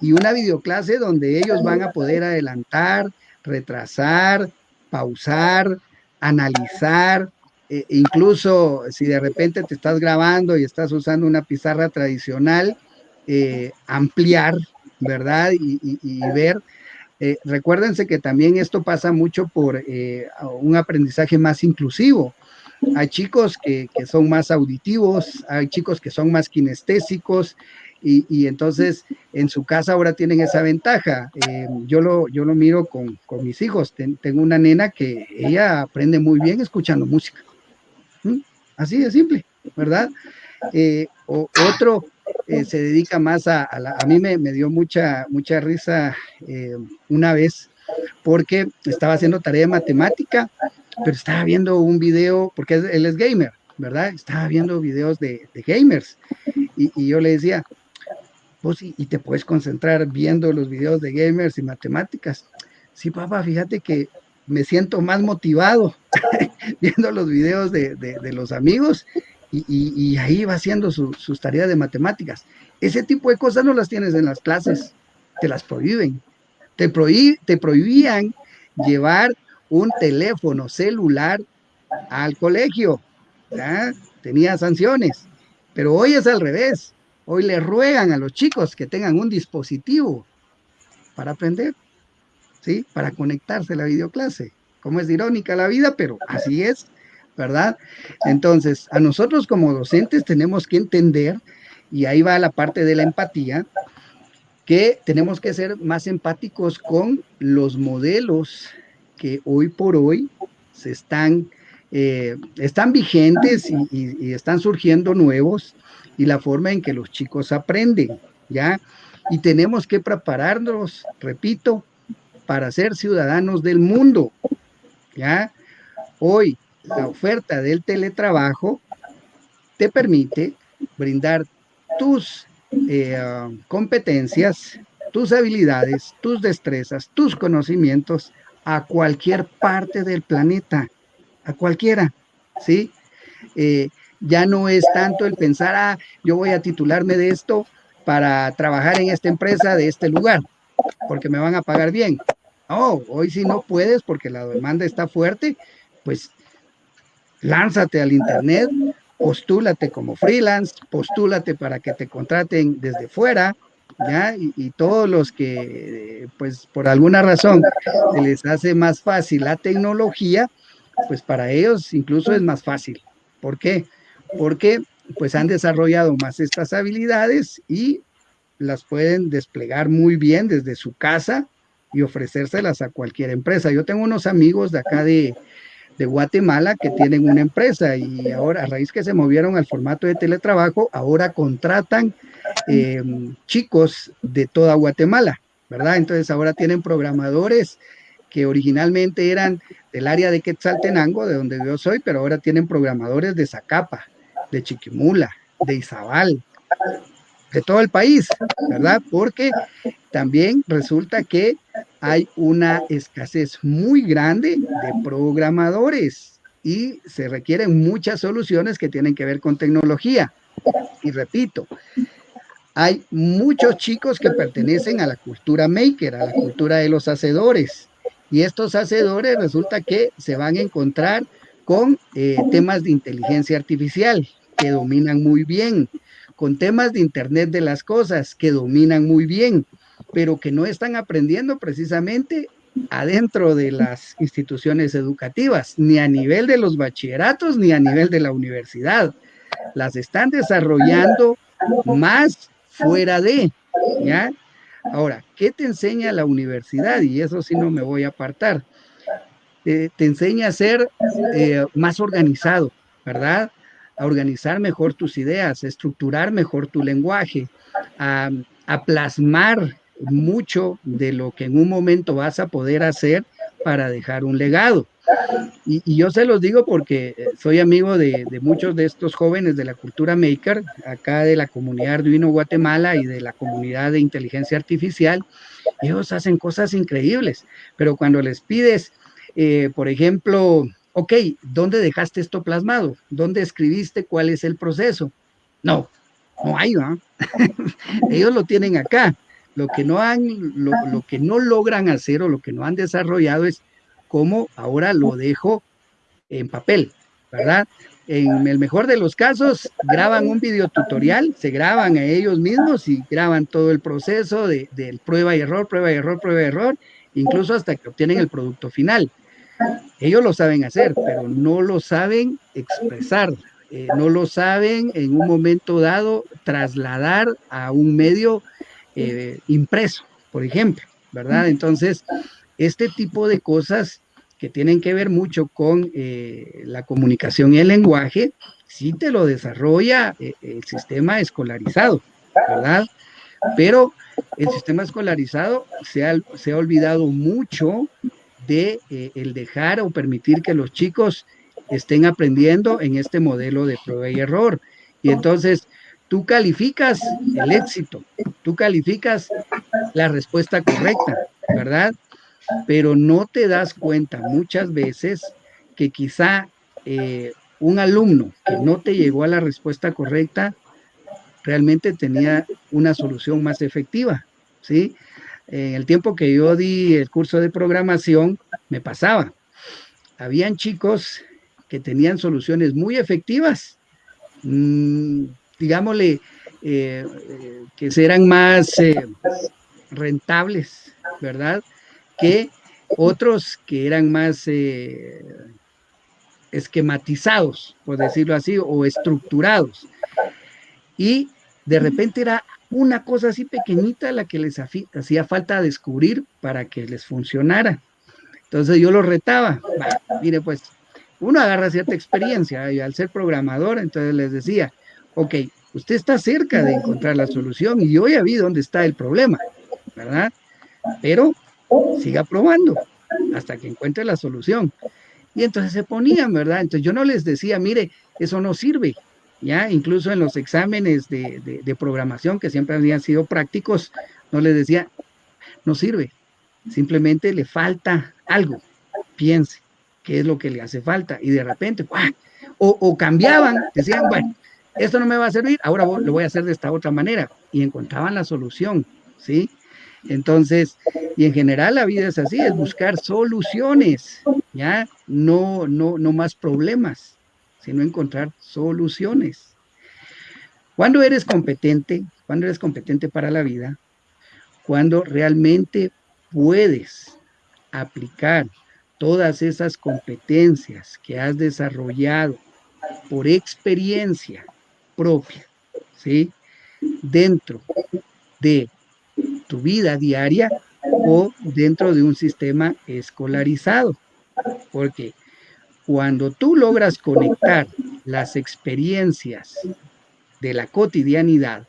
y una videoclase donde ellos van a poder adelantar, retrasar, pausar, analizar, e incluso si de repente te estás grabando y estás usando una pizarra tradicional, eh, ampliar, ¿verdad? Y, ver. Eh, recuérdense que también esto pasa mucho por eh, un aprendizaje más inclusivo. Hay chicos que, que, son más auditivos, hay chicos que son más kinestésicos, y, entonces en su casa ahora tienen esa ventaja. Eh, yo, lo, yo lo miro con, mis hijos. tengo una nena que ella aprende muy bien escuchando música. ¿Mm? Así de simple, ¿verdad? Eh, otro eh, se dedica más a, a, a mí me, me, dio mucha, mucha risa una vez porque estaba haciendo tarea de matemática, pero estaba viendo un video, porque él es gamer, ¿verdad? Estaba viendo videos de, gamers. Y, y, yo le decía, y, te puedes concentrar viendo los videos de gamers y matemáticas. Sí, papá, fíjate que me siento más motivado viendo los videos de, los amigos y, ahí va haciendo sus tareas de matemáticas. Ese tipo de cosas no las tienes en las clases, te las prohíben. Te, te prohibían llevar un teléfono celular al colegio, ¿ya? tenía sanciones, pero hoy es al revés. Hoy le ruegan a los chicos que tengan un dispositivo para aprender, ¿sí? Para conectarse a la videoclase. Como es irónica la vida, pero así es, ¿verdad? Entonces, a nosotros como docentes tenemos que entender, y ahí va la parte de la empatía, que tenemos que ser más empáticos con los modelos que hoy por hoy se están, eh, están vigentes y están surgiendo nuevos y la forma en que los chicos aprenden, ¿ya? Y tenemos que prepararnos, repito, para ser ciudadanos del mundo, ¿ya? Hoy la oferta del teletrabajo te permite brindar tus eh, competencias, tus habilidades, tus destrezas, tus conocimientos a cualquier parte del planeta, a cualquiera, ¿sí? Eh, ya no es tanto el pensar, ah, yo voy a titularme de esto para trabajar en esta empresa de este lugar, porque me van a pagar bien. Oh, hoy si no puedes porque la demanda está fuerte, pues lánzate al internet, postúlate como freelance, postúlate para que te contraten desde fuera, ¿ya? Y, y, todos los que, pues por alguna razón, se les hace más fácil la tecnología, pues para ellos incluso es más fácil. ¿Por qué? Porque pues han desarrollado más estas habilidades y las pueden desplegar muy bien desde su casa y ofrecérselas a cualquier empresa. Yo tengo unos amigos de acá de, Guatemala que tienen una empresa y ahora a raíz que se movieron al formato de teletrabajo, ahora contratan eh, chicos de toda Guatemala, ¿verdad? Entonces ahora tienen programadores que originalmente eran del área de Quetzaltenango, de donde yo soy, pero ahora tienen programadores de Zacapa, de Chiquimula, de Izabal, de todo el país, ¿verdad? Porque también resulta que hay una escasez muy grande de programadores y se requieren muchas soluciones que tienen que ver con tecnología. Y repito, hay muchos chicos que pertenecen a la cultura maker, a la cultura de los hacedores. Y estos hacedores resulta que se van a encontrar con eh, temas de inteligencia artificial, que dominan muy bien, con temas de Internet de las cosas que dominan muy bien, pero que no están aprendiendo precisamente adentro de las instituciones educativas, ni a nivel de los bachilleratos, ni a nivel de la universidad. Las están desarrollando más fuera de, ¿ya? Ahora, ¿qué te enseña la universidad? Y eso sí no me voy a apartar. Eh, te enseña a ser eh, más organizado, ¿verdad? A organizar mejor tus ideas, a estructurar mejor tu lenguaje, a, plasmar mucho de lo que en un momento vas a poder hacer para dejar un legado. Y, yo se los digo porque soy amigo de, muchos de estos jóvenes de la cultura maker, acá de la comunidad Arduino Guatemala y de la comunidad de inteligencia artificial. Ellos hacen cosas increíbles, pero cuando les pides, eh, por ejemplo, ok, ¿dónde dejaste esto plasmado? ¿Dónde escribiste cuál es el proceso? No, no hay, ¿no? Ellos lo tienen acá. Lo que no han, lo, lo, que no logran hacer o lo que no han desarrollado es cómo ahora lo dejo en papel, ¿verdad? En el mejor de los casos, graban un videotutorial, se graban a ellos mismos y graban todo el proceso de, de prueba y error, prueba y error, prueba y error, incluso hasta que obtienen el producto final. Ellos lo saben hacer, pero no lo saben expresar, eh, no lo saben en un momento dado trasladar a un medio eh, impreso, por ejemplo, ¿verdad? Entonces, este tipo de cosas que tienen que ver mucho con eh, la comunicación y el lenguaje, sí te lo desarrolla el sistema escolarizado, ¿verdad? Pero el sistema escolarizado se ha, se ha olvidado mucho de eh, el dejar o permitir que los chicos estén aprendiendo en este modelo de prueba y error. Y entonces tú calificas el éxito, tú calificas la respuesta correcta, ¿verdad? Pero no te das cuenta muchas veces que quizá eh, un alumno que no te llegó a la respuesta correcta realmente tenía una solución más efectiva, ¿sí? En el tiempo que yo di el curso de programación, me pasaba. Habían chicos que tenían soluciones muy efectivas, mmm, digámosle, eh, que eran más eh, rentables, ¿verdad? Que otros que eran más eh, esquematizados, por decirlo así, o estructurados. Y de repente era una cosa así pequeñita la que les hacía falta descubrir para que les funcionara. Entonces yo los retaba, mire pues, uno agarra cierta experiencia y al ser programador, entonces les decía, ok, usted está cerca de encontrar la solución y yo ya vi dónde está el problema, ¿verdad? Pero siga probando hasta que encuentre la solución. Y entonces se ponían, ¿verdad? Entonces yo no les decía, mire, eso no sirve, ¿ya? Incluso en los exámenes de, de programación, que siempre habían sido prácticos, no les decía, no sirve, simplemente le falta algo, piense qué es lo que le hace falta. Y de repente, o, o cambiaban, decían, bueno, esto no me va a servir, ahora lo voy a hacer de esta otra manera. Y encontraban la solución, ¿sí? Entonces, y en general la vida es así, es buscar soluciones, ¿ya? No, no, no más problemas, sino encontrar soluciones. Cuando eres competente, cuando eres competente para la vida, cuando realmente puedes aplicar todas esas competencias que has desarrollado por experiencia propia, ¿sí? Dentro de tu vida diaria o dentro de un sistema escolarizado. Porque cuando tú logras conectar las experiencias de la cotidianidad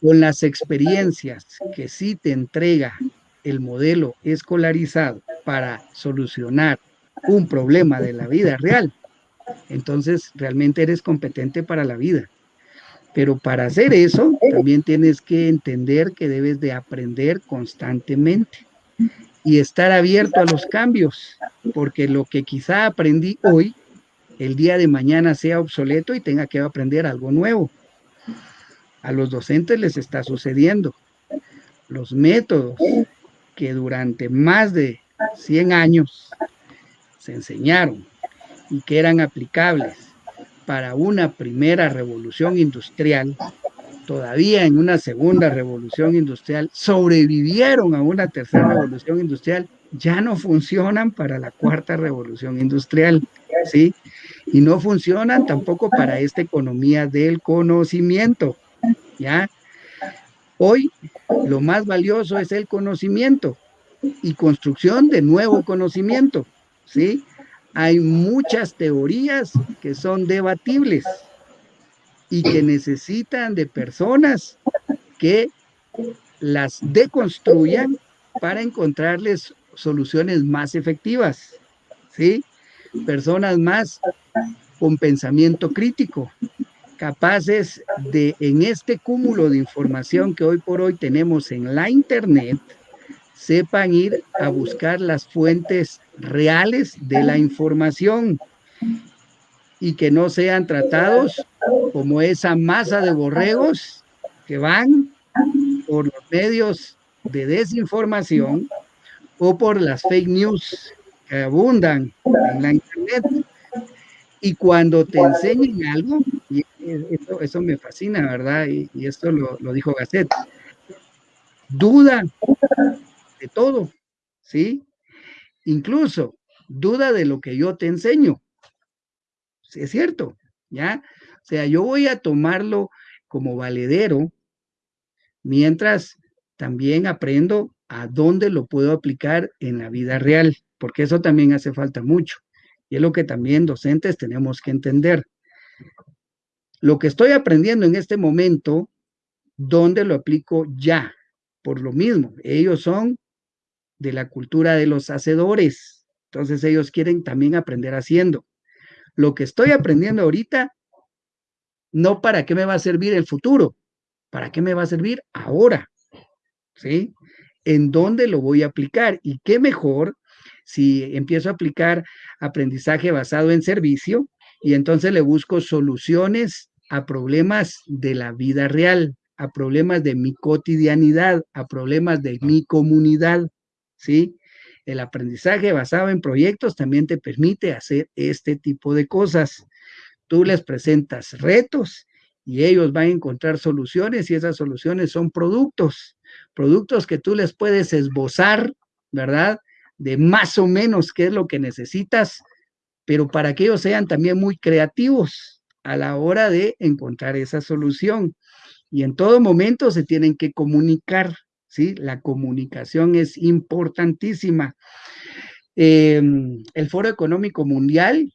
con las experiencias que sí te entrega el modelo escolarizado para solucionar un problema de la vida real, entonces realmente eres competente para la vida. Pero para hacer eso, también tienes que entender que debes de aprender constantemente y estar abierto a los cambios, porque lo que quizá aprendí hoy, el día de mañana sea obsoleto y tenga que aprender algo nuevo. A los docentes les está sucediendo. Los métodos que durante más de 100 años se enseñaron y que eran aplicables para una primera revolución industrial, todavía en una segunda revolución industrial, sobrevivieron a una tercera revolución industrial, ya no funcionan para la cuarta revolución industrial, ¿sí? Y no funcionan tampoco para esta economía del conocimiento, ¿ya? Hoy lo más valioso es el conocimiento y construcción de nuevo conocimiento, ¿sí? hay muchas teorías que son debatibles y que necesitan de personas que las deconstruyan para encontrarles soluciones más efectivas, ¿sí? Personas más con pensamiento crítico, capaces de, en este cúmulo de información que hoy por hoy tenemos en la Internet, sepan ir a buscar las fuentes reales de la información y que no sean tratados como esa masa de borregos que van por los medios de desinformación o por las fake news que abundan en la internet. Y cuando te enseñen algo, y eso, me fascina, ¿verdad? Y, esto lo, dijo Gasset, duda de todo, ¿sí? Incluso duda de lo que yo te enseño. Es cierto, ¿ya? O sea, yo voy a tomarlo como valedero mientras también aprendo a dónde lo puedo aplicar en la vida real, porque eso también hace falta mucho. Y es lo que también docentes tenemos que entender. Lo que estoy aprendiendo en este momento, ¿dónde lo aplico ya? Por lo mismo, ellos son de la cultura de los hacedores. Entonces ellos quieren también aprender haciendo. Lo que estoy aprendiendo ahorita, no para qué me va a servir el futuro, para qué me va a servir ahora. ¿Sí? ¿En dónde lo voy a aplicar? Y qué mejor si empiezo a aplicar aprendizaje basado en servicio y entonces le busco soluciones a problemas de la vida real, a problemas de mi cotidianidad, a problemas de mi comunidad, ¿sí? El aprendizaje basado en proyectos también te permite hacer este tipo de cosas. Tú les presentas retos y ellos van a encontrar soluciones y esas soluciones son productos, productos que tú les puedes esbozar, ¿verdad? De más o menos qué es lo que necesitas, pero para que ellos sean también muy creativos a la hora de encontrar esa solución. Y en todo momento se tienen que comunicar, ¿sí? La comunicación es importantísima. Em, el Foro Económico Mundial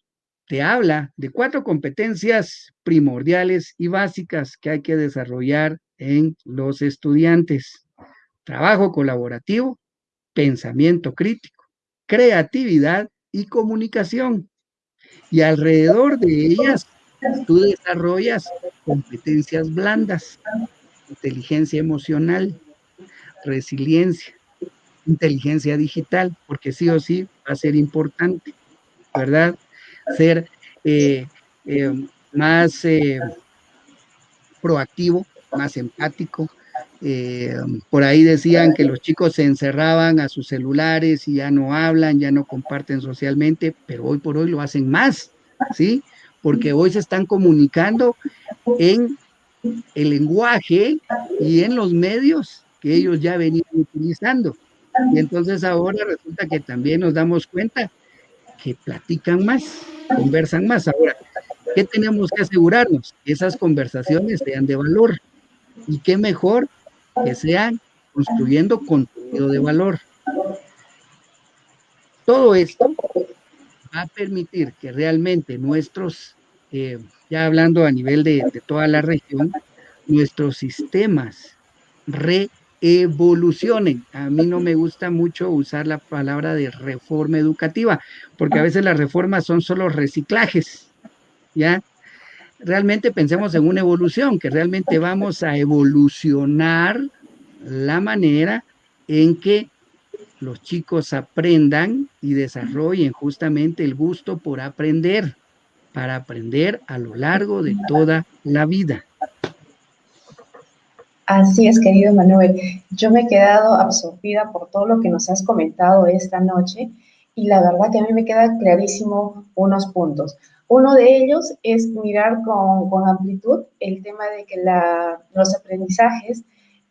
te habla de cuatro competencias primordiales y básicas que hay que desarrollar en los estudiantes. Trabajo colaborativo, pensamiento crítico, creatividad y comunicación. Y alrededor de ellas, tú desarrollas competencias blandas, inteligencia emocional, resiliencia, inteligencia digital, porque sí o sí va a ser importante, ¿verdad? Ser eh, eh, más eh, proactivo, más empático. por ahí decían que los chicos se encerraban a sus celulares y ya no hablan, ya no comparten socialmente, pero hoy por hoy lo hacen más, ¿sí? Porque hoy se están comunicando en el lenguaje y en los medios que ellos ya venían utilizando. Y entonces ahora resulta que también nos damos cuenta que platican más, conversan más. Ahora, ¿qué tenemos que asegurarnos? Que esas conversaciones sean de valor. Y qué mejor que sean construyendo contenido de valor. Todo esto va a permitir que realmente nuestros, eh, ya hablando a nivel de, de toda la región, nuestros sistemas re evolucionen. A mí no me gusta mucho usar la palabra de reforma educativa, porque a veces las reformas son solo reciclajes, ¿ya? Realmente pensemos en una evolución, que realmente vamos a evolucionar la manera en que los chicos aprendan y desarrollen justamente el gusto por aprender, para aprender a lo largo de toda la vida. Así es, querido Manuel. Yo me he quedado absorbida por todo lo que nos has comentado esta noche y la verdad que a mí me queda clarísimo unos puntos. Uno de ellos es mirar con, amplitud el tema de que los aprendizajes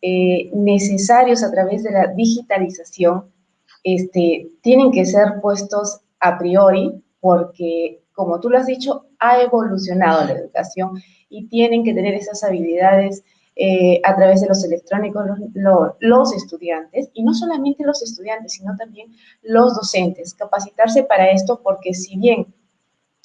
eh, necesarios a través de la digitalización este, tienen que ser puestos a priori porque, como tú lo has dicho, ha evolucionado la educación y tienen que tener esas habilidades eh, a través de los electrónicos los, estudiantes, y no solamente los estudiantes, sino también los docentes, capacitarse para esto porque si bien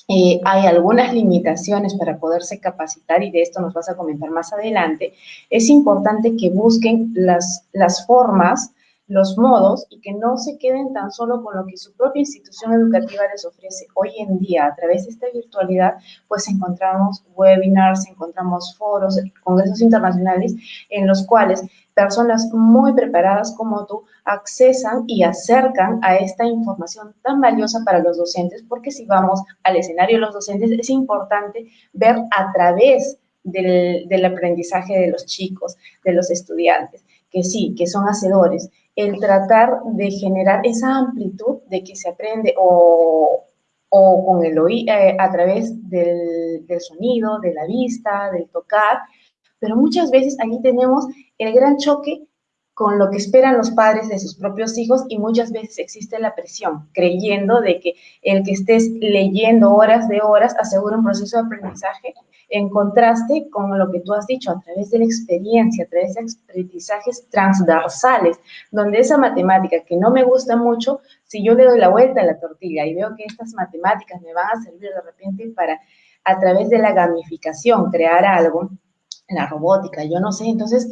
eh, hay algunas limitaciones para poderse capacitar y de esto nos vas a comentar más adelante, es importante que busquen las, las formas los modos y que no se queden tan solo con lo que su propia institución educativa les ofrece. Hoy en día, a través de esta virtualidad, pues encontramos webinars, encontramos foros, congresos internacionales en los cuales personas muy preparadas como tú accesan y acercan a esta información tan valiosa para los docentes, porque si vamos al escenario de los docentes, es importante ver a través del, del aprendizaje de los chicos, de los estudiantes, que sí, que son hacedores, el tratar de generar esa amplitud de que se aprende o, con el oído, eh, a través del, del, sonido, de la vista, del tocar, pero muchas veces ahí tenemos el gran choque con lo que esperan los padres de sus propios hijos y muchas veces existe la presión, creyendo de que el que estés leyendo horas de horas asegura un proceso de aprendizaje en contraste con lo que tú has dicho, a través de la experiencia, a través de aprendizajes transversales, donde esa matemática que no me gusta mucho, si yo le doy la vuelta a la tortilla y veo que estas matemáticas me van a servir de repente para, a través de la gamificación, crear algo, la robótica, yo no sé, entonces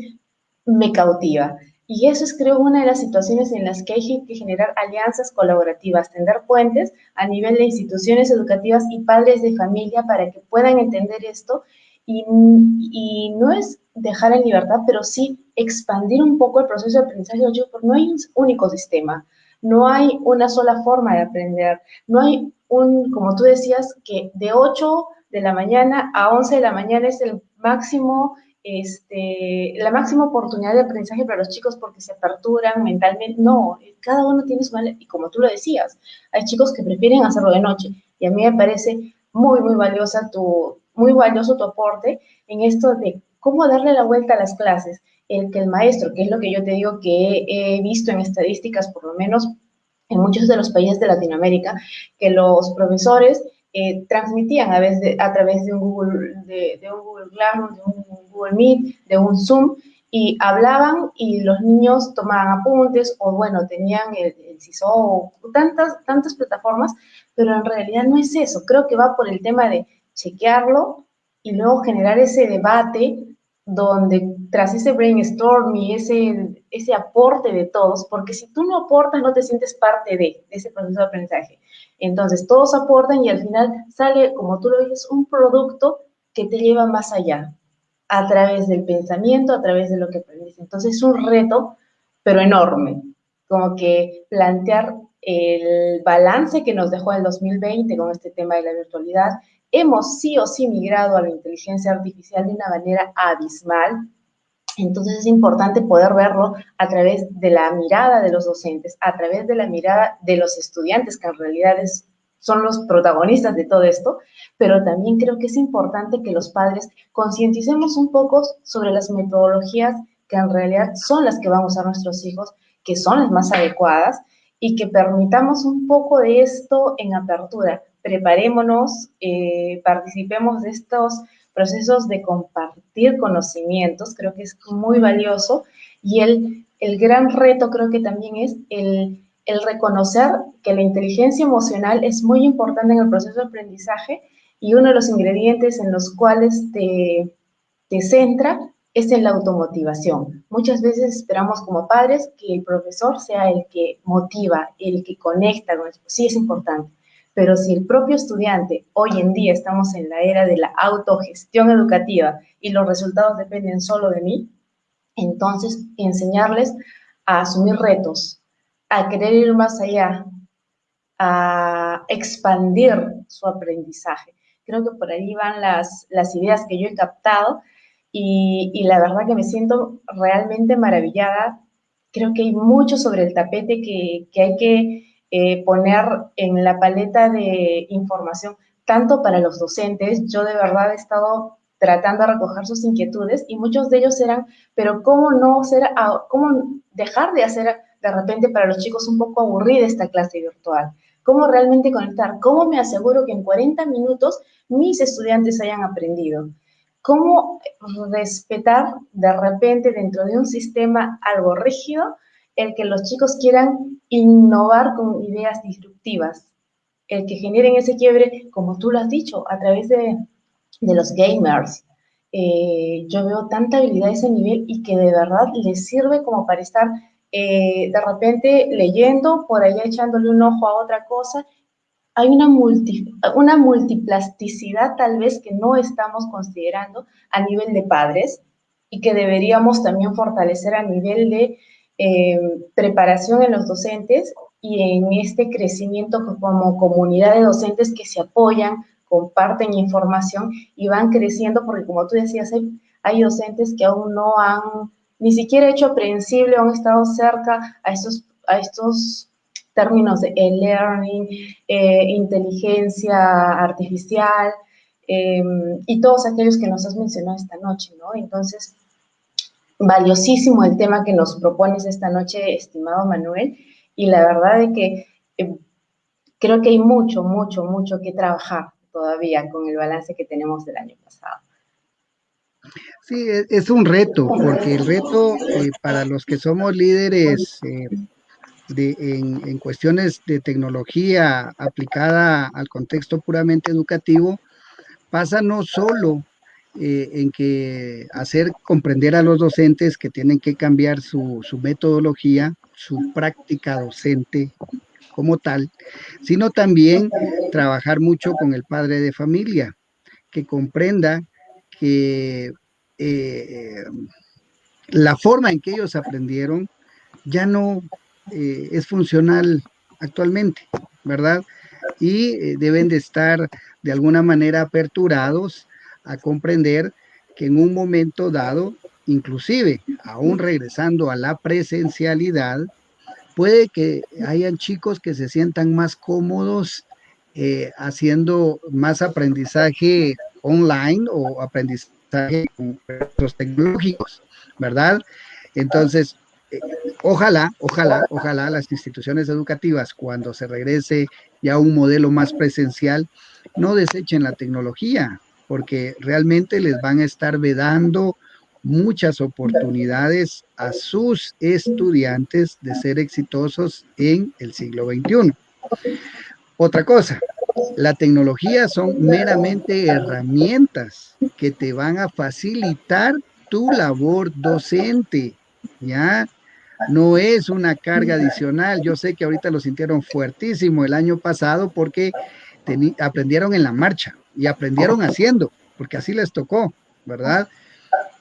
me cautiva. Y eso es, creo, una de las situaciones en las que hay que generar alianzas colaborativas, tender puentes a nivel de instituciones educativas y padres de familia para que puedan entender esto. Y, y no es dejar en libertad, pero sí expandir un poco el proceso de aprendizaje, porque no hay un único sistema, no hay una sola forma de aprender, no hay un, como tú decías, que de 8 de la mañana a 11 de la mañana es el máximo este, la máxima oportunidad de aprendizaje para los chicos porque se aperturan mentalmente. No, cada uno tiene su manera, y como tú lo decías, hay chicos que prefieren hacerlo de noche. Y a mí me parece muy, muy valiosa tu, muy valioso tu aporte en esto de cómo darle la vuelta a las clases. El que el maestro, que es lo que yo te digo que he visto en estadísticas, por lo menos en muchos de los países de Latinoamérica, que los profesores eh, transmitían a, veces a través de un Google, de, un Google Classroom, de un Google Meet, de un Zoom, y hablaban y los niños tomaban apuntes o bueno, tenían el, CISO tantas, tantas plataformas, pero en realidad no es eso. Creo que va por el tema de chequearlo y luego generar ese debate donde tras ese brainstorm y ese, ese aporte de todos, porque si tú no aportas no te sientes parte de, de ese proceso de aprendizaje. Entonces todos aportan y al final sale, como tú lo dices, un producto que te lleva más allá, a través del pensamiento, a través de lo que aprendes. Entonces es un reto, pero enorme, como que plantear el balance que nos dejó el 2020 con este tema de la virtualidad hemos sí o sí migrado a la inteligencia artificial de una manera abismal. Entonces es importante poder verlo a través de la mirada de los docentes, a través de la mirada de los estudiantes, que en realidad son los protagonistas de todo esto, pero también creo que es importante que los padres concienticemos un poco sobre las metodologías que en realidad son las que van a usar nuestros hijos, que son las más adecuadas, y que permitamos un poco de esto en apertura. Preparémonos, eh, participemos de estos procesos de compartir conocimientos, creo que es muy valioso y el, el gran reto creo que también es el, el reconocer que la inteligencia emocional es muy importante en el proceso de aprendizaje y uno de los ingredientes en los cuales te, te centra es en la automotivación. Muchas veces esperamos como padres que el profesor sea el que motiva, el que conecta con eso. Sí es importante, pero si el propio estudiante, hoy en día estamos en la era de la autogestión educativa y los resultados dependen solo de mí, entonces enseñarles a asumir retos, a querer ir más allá, a expandir su aprendizaje. Creo que por ahí van las, las ideas que yo he captado y, y la verdad que me siento realmente maravillada. Creo que hay mucho sobre el tapete que, que hay que eh, poner en la paleta de información, tanto para los docentes, yo de verdad he estado tratando de recoger sus inquietudes y muchos de ellos eran, pero ¿cómo no ser, cómo dejar de hacer de repente para los chicos un poco aburrida esta clase virtual? ¿Cómo realmente conectar? ¿Cómo me aseguro que en 40 minutos mis estudiantes hayan aprendido? ¿Cómo respetar de repente dentro de un sistema algo rígido el que los chicos quieran innovar con ideas disruptivas, el que generen ese quiebre, como tú lo has dicho, a través de, los gamers. Eh, yo veo tanta habilidad a ese nivel y que de verdad les sirve como para estar eh, de repente leyendo, por allá echándole un ojo a otra cosa. Hay una, una multiplasticidad tal vez que no estamos considerando a nivel de padres y que deberíamos también fortalecer a nivel de eh, preparación en los docentes y en este crecimiento como comunidad de docentes que se apoyan, comparten información y van creciendo, porque como tú decías, hay, docentes que aún no han ni siquiera hecho aprehensible o han estado cerca a estos, a estos términos de e-learning, eh, inteligencia artificial eh, y todos aquellos que nos has mencionado esta noche, ¿no? Entonces, valiosísimo el tema que nos propones esta noche, estimado Manuel, y la verdad es que eh, creo que hay mucho, mucho, mucho que trabajar todavía con el balance que tenemos del año. Sí, es un reto, porque el reto eh, para los que somos líderes eh, de, en, en, cuestiones de tecnología aplicada al contexto puramente educativo pasa no solo eh, en que hacer comprender a los docentes que tienen que cambiar su, metodología, su práctica docente como tal, sino también trabajar mucho con el padre de familia, que comprenda que eh, la forma en que ellos aprendieron ya no eh, es funcional actualmente, ¿verdad? y eh, deben de estar de alguna manera aperturados a comprender que en un momento dado, inclusive aún regresando a la presencialidad, puede que hayan chicos que se sientan más cómodos haciendo más aprendizaje online o aprendizaje con recursos tecnológicos, ¿verdad? Entonces, eh, ojalá, ojalá, ojalá las instituciones educativas, cuando se regrese ya a un modelo más presencial, no desechen la tecnología, porque realmente les van a estar vedando muchas oportunidades a sus estudiantes de ser exitosos en el siglo XXI. Otra cosa, la tecnología son meramente herramientas que te van a facilitar tu labor docente, ¿ya? No es una carga adicional. Yo sé que ahorita lo sintieron fuertísimo el año pasado porque aprendieron en la marcha y aprendieron haciendo, porque así les tocó, ¿verdad?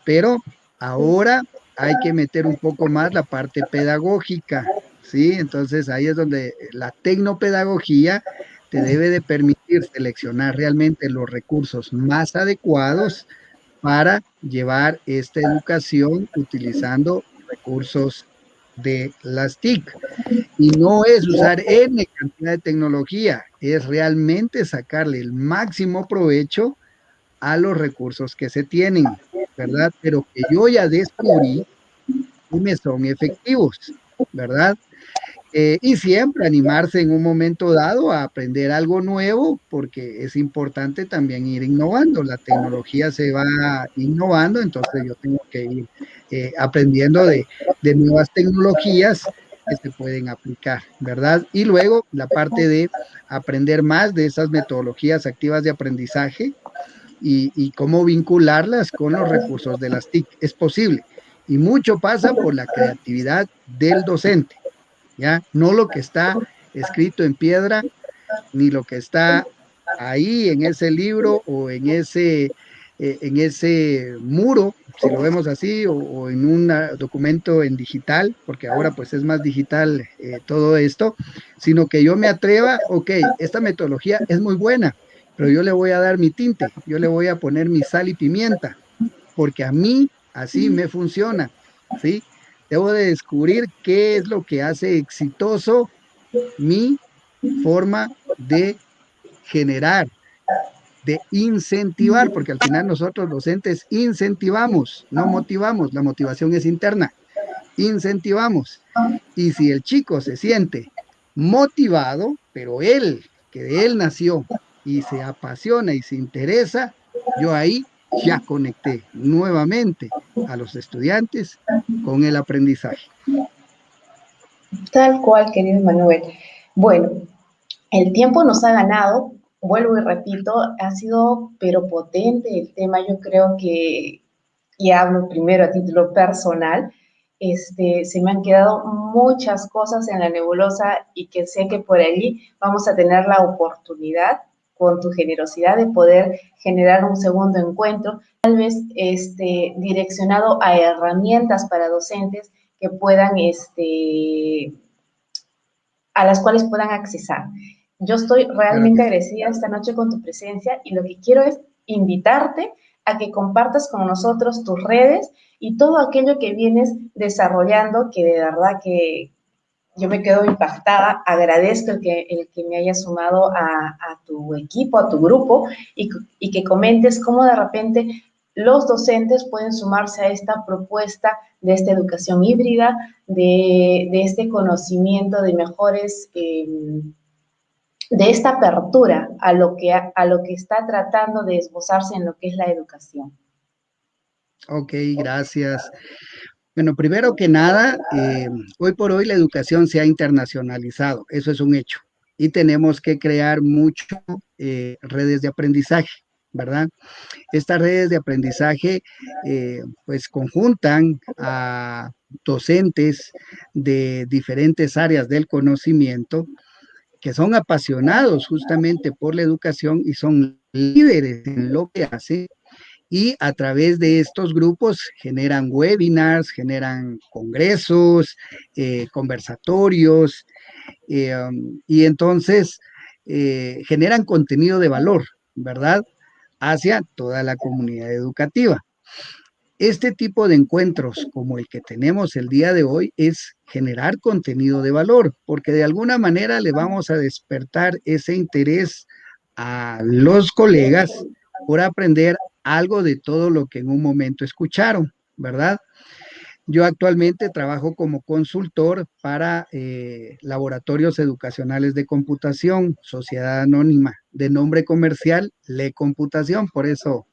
Pero ahora hay que meter un poco más la parte pedagógica, ¿sí? Entonces ahí es donde la tecnopedagogía te debe de permitir seleccionar realmente los recursos más adecuados para llevar esta educación utilizando recursos de las TIC. Y no es usar N cantidad de tecnología, es realmente sacarle el máximo provecho a los recursos que se tienen, ¿verdad? Pero que yo ya descubrí que me son efectivos, ¿verdad? Eh, y siempre animarse en un momento dado a aprender algo nuevo, porque es importante también ir innovando. La tecnología se va innovando, entonces yo tengo que ir eh, aprendiendo de, de nuevas tecnologías que se pueden aplicar, ¿verdad? Y luego la parte de aprender más de esas metodologías activas de aprendizaje y, y, cómo vincularlas con los recursos de las TIC. Es posible. Y mucho pasa por la creatividad del docente. ¿Ya? No lo que está escrito en piedra, ni lo que está ahí en ese libro o en ese, eh, en ese muro, si lo vemos así, o, en un documento en digital, porque ahora pues es más digital eh, todo esto, sino que yo me atreva, ok, esta metodología es muy buena, pero yo le voy a dar mi tinte, yo le voy a poner mi sal y pimienta, porque a mí así me funciona, ¿sí? Debo de descubrir qué es lo que hace exitoso mi forma de generar, de incentivar, porque al final nosotros docentes incentivamos, no motivamos, la motivación es interna, incentivamos. Y si el chico se siente motivado, pero él, que de él nació y se apasiona y se interesa, yo ahí ya conecté nuevamente a los estudiantes con el aprendizaje. Tal cual, querido Manuel. Bueno, el tiempo nos ha ganado, vuelvo y repito, ha sido pero potente el tema, yo creo que, y hablo primero a título personal, este, se me han quedado muchas cosas en la nebulosa y que sé que por allí vamos a tener la oportunidad con tu generosidad de poder generar un segundo encuentro, tal vez este, direccionado a herramientas para docentes que puedan, este, a las cuales puedan accesar. Yo estoy realmente agradecida esta noche con tu presencia y lo que quiero es invitarte a que compartas con nosotros tus redes y todo aquello que vienes desarrollando, que de verdad que, yo me quedo impactada, agradezco el que, el que me hayas sumado a, tu equipo, a tu grupo y, que comentes cómo de repente los docentes pueden sumarse a esta propuesta de esta educación híbrida, de, este conocimiento de mejores, em, de esta apertura a lo, que, a lo que está tratando de esbozarse en lo que es la educación. Ok, gracias. Bueno, primero que nada, eh, hoy por hoy la educación se ha internacionalizado, eso es un hecho, y tenemos que crear mucho eh, redes de aprendizaje, ¿verdad? Estas redes de aprendizaje eh, pues conjuntan a docentes de diferentes áreas del conocimiento que son apasionados justamente por la educación y son líderes en lo que hacen y a través de estos grupos generan webinars, generan congresos, eh, conversatorios, eh, um, y entonces eh, generan contenido de valor, ¿verdad? Hacia toda la comunidad educativa. Este tipo de encuentros como el que tenemos el día de hoy es generar contenido de valor, porque de alguna manera le vamos a despertar ese interés a los colegas por aprender algo de todo lo que en un momento escucharon, ¿verdad? Yo actualmente trabajo como consultor para eh, laboratorios educacionales de computación, sociedad anónima, de nombre comercial, Le Computación, por eso,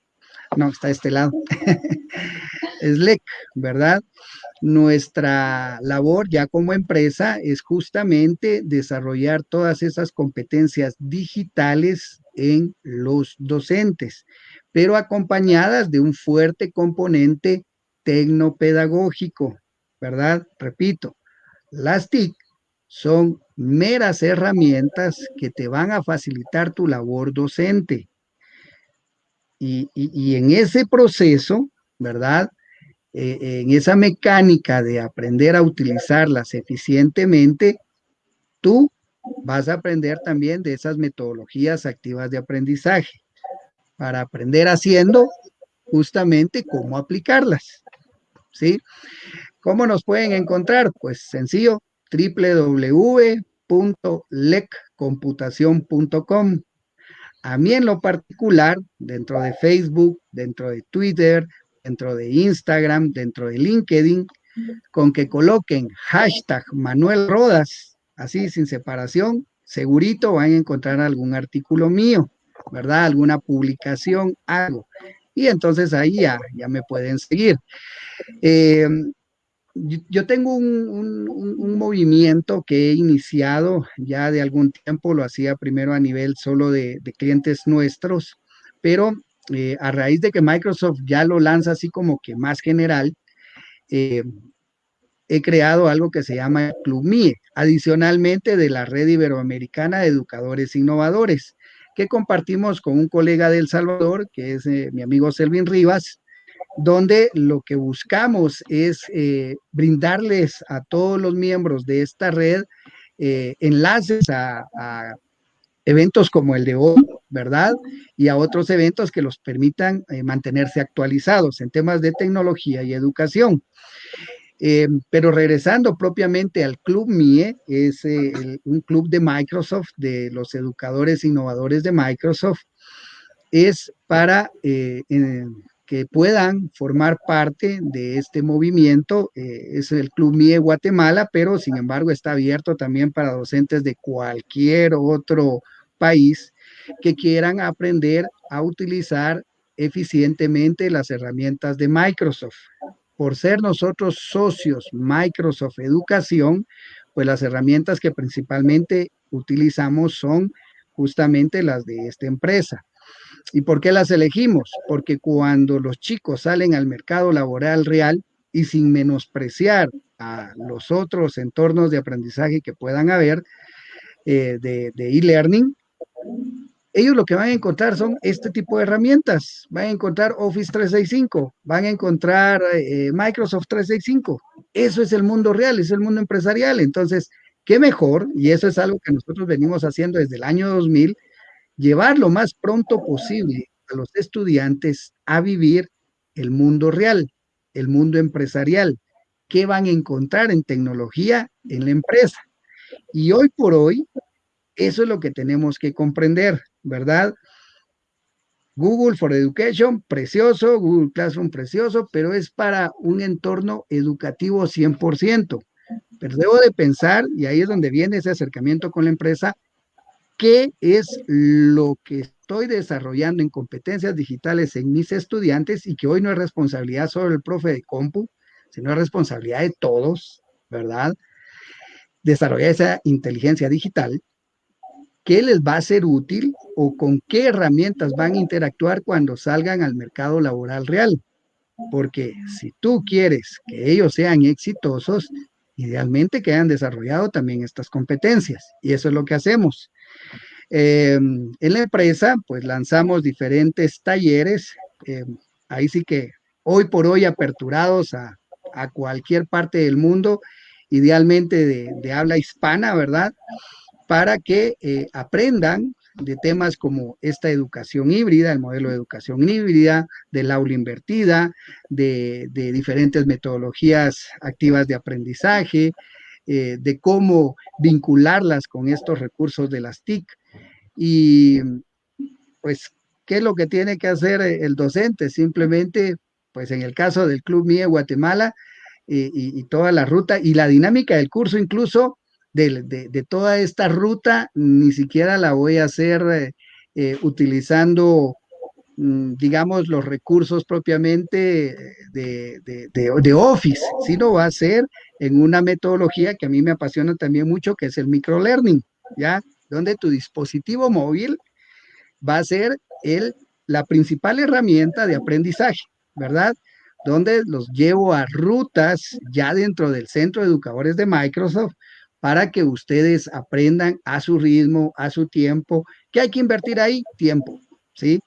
no, está a este lado, es LEC, ¿verdad? Nuestra labor ya como empresa es justamente desarrollar todas esas competencias digitales en los docentes, pero acompañadas de un fuerte componente tecnopedagógico, ¿verdad? Repito, las TIC son meras herramientas que te van a facilitar tu labor docente. Y, en ese proceso, ¿verdad? Eh, en esa mecánica de aprender a utilizarlas eficientemente, tú vas a aprender también de esas metodologías activas de aprendizaje para aprender haciendo justamente cómo aplicarlas. ¿sí? ¿Cómo nos pueden encontrar? Pues sencillo, www.leccomputación.com. A mí en lo particular, dentro de Facebook, dentro de Twitter, dentro de Instagram, dentro de LinkedIn, con que coloquen hashtag Manuel Rodas, así sin separación, segurito van a encontrar algún artículo mío, ¿verdad? Alguna publicación, algo y entonces ahí ya, ya me pueden seguir. Eh, yo tengo un, movimiento que he iniciado ya de algún tiempo, lo hacía primero a nivel solo de clientes nuestros, pero eh, a raíz de que Microsoft ya lo lanza así como que más general, eh, he creado algo que se llama Club MIE, adicionalmente de la Red Iberoamericana de Educadores Innovadores que compartimos con un colega de El Salvador, que es eh, mi amigo Selvin Rivas, donde lo que buscamos es brindarles a todos los miembros de esta red enlaces a, eventos como el de hoy, ¿verdad? Y a otros eventos que los permitan mantenerse actualizados en temas de tecnología y educación. Eh, pero regresando propiamente al Club MIE, es eh, un club de Microsoft, de los educadores innovadores de Microsoft, es para eh, que puedan formar parte de este movimiento. es el Club MIE Guatemala, pero sin embargo está abierto también para docentes de cualquier otro país que quieran aprender a utilizar eficientemente las herramientas de Microsoft por ser nosotros socios Microsoft Educación, pues las herramientas que principalmente utilizamos son justamente las de esta empresa. ¿Y por qué las elegimos? Porque cuando los chicos salen al mercado laboral real y sin menospreciar a los otros entornos de aprendizaje que puedan haber eh, de e-learning, ellos lo que van a encontrar son este tipo de herramientas. Van a encontrar Office 365, van a encontrar eh, Microsoft 365. Eso es el mundo real, es el mundo empresarial. Entonces, qué mejor, y eso es algo que nosotros venimos haciendo desde el año 2000, llevar lo más pronto posible a los estudiantes a vivir el mundo real, el mundo empresarial. ¿Qué van a encontrar en tecnología en la empresa? Y hoy por hoy, eso es lo que tenemos que comprender. ¿Verdad? Google for Education, precioso, Google Classroom, precioso, pero es para un entorno educativo 100%. Pero debo de pensar, y ahí es donde viene ese acercamiento con la empresa, qué es lo que estoy desarrollando en competencias digitales en mis estudiantes y que hoy no es responsabilidad solo del profe de compu, sino es responsabilidad de todos, ¿verdad? Desarrollar esa inteligencia digital qué les va a ser útil o con qué herramientas van a interactuar cuando salgan al mercado laboral real. Porque si tú quieres que ellos sean exitosos, idealmente que hayan desarrollado también estas competencias. Y eso es lo que hacemos. Em, en la empresa, pues lanzamos diferentes talleres. Em, ahí sí que hoy por hoy aperturados a, cualquier parte del mundo, idealmente de, de habla hispana, ¿verdad? para que eh, aprendan de temas como esta educación híbrida, el modelo de educación híbrida, del aula invertida, de, diferentes metodologías activas de aprendizaje, eh, de cómo vincularlas con estos recursos de las TIC. Y pues, ¿qué es lo que tiene que hacer el docente? Simplemente, pues en el caso del Club MIE Guatemala, y, toda la ruta y la dinámica del curso incluso de, toda esta ruta ni siquiera la voy a hacer eh, eh, utilizando, mm, digamos, los recursos propiamente de, de, Office, sino va a ser en una metodología que a mí me apasiona también mucho, que es el microlearning, ¿ya? Donde tu dispositivo móvil va a ser el, la principal herramienta de aprendizaje, ¿verdad? donde los llevo a rutas ya dentro del centro de educadores de Microsoft para que ustedes aprendan a su ritmo, a su tiempo. ¿Qué hay que invertir ahí? Tiempo, ¿sí?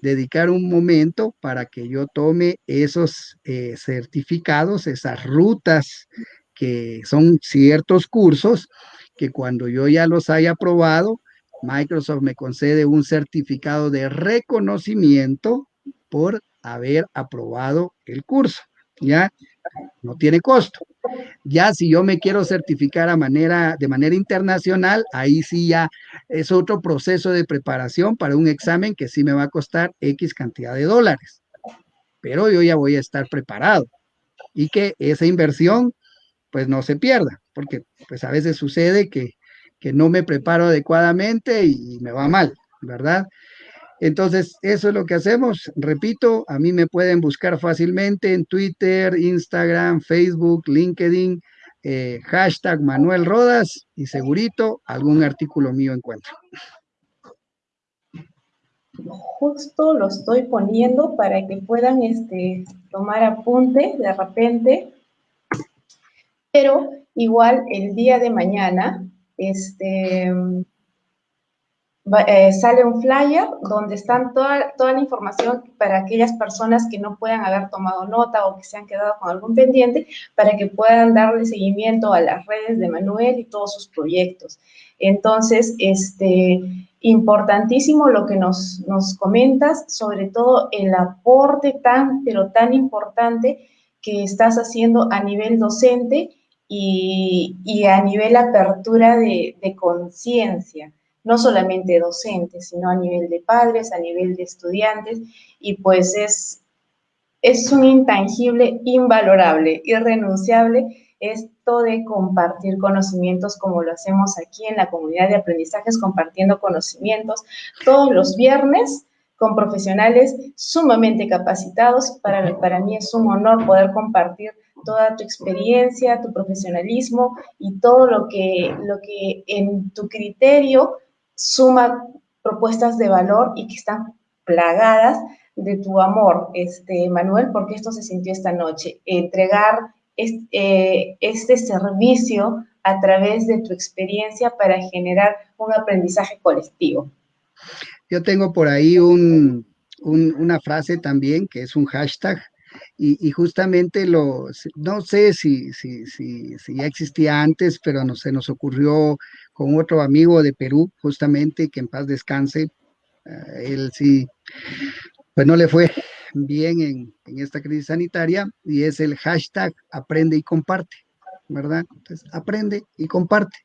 Dedicar un momento para que yo tome esos eh, certificados, esas rutas que son ciertos cursos que cuando yo ya los haya aprobado, Microsoft me concede un certificado de reconocimiento por haber aprobado el curso, ¿ya? No tiene costo. Ya si yo me quiero certificar de manera internacional, ahí sí ya es otro proceso de preparación para un examen que sí me va a costar X cantidad de dólares. Pero yo ya voy a estar preparado y que esa inversión pues no se pierda, porque pues a veces sucede que, que no me preparo adecuadamente y me va mal, ¿verdad? Entonces, eso es lo que hacemos. Repito, a mí me pueden buscar fácilmente en Twitter, Instagram, Facebook, LinkedIn, eh, hashtag Manuel Rodas y segurito algún artículo mío encuentro. Justo lo estoy poniendo para que puedan este, tomar apunte de repente, pero igual el día de mañana, este, eh, sale un flyer donde están toda, toda la información para aquellas personas que no puedan haber tomado nota o que se han quedado con algún pendiente, para que puedan darle seguimiento a las redes de Manuel y todos sus proyectos. Entonces, este, importantísimo lo que nos, nos comentas, sobre todo el aporte tan, pero tan importante que estás haciendo a nivel docente y, y a nivel apertura de, de conciencia no solamente docentes, sino a nivel de padres, a nivel de estudiantes, y pues es, es un intangible invalorable, irrenunciable esto de compartir conocimientos como lo hacemos aquí en la comunidad de aprendizajes, compartiendo conocimientos todos los viernes con profesionales sumamente capacitados. Para, para mí es un honor poder compartir toda tu experiencia, tu profesionalismo y todo lo que, lo que en tu criterio suma propuestas de valor y que están plagadas de tu amor, este, Manuel, porque esto se sintió esta noche, entregar este, este servicio a través de tu experiencia para generar un aprendizaje colectivo. Yo tengo por ahí una frase también que es un hashtag y, justamente lo, no sé si, si, si, si, ya existía antes, pero no, se nos ocurrió con otro amigo de Perú, justamente, que en paz descanse. Eh, él sí, pues no le fue bien en, en, esta crisis sanitaria y es el hashtag aprende y comparte, ¿verdad? Entonces, aprende y comparte,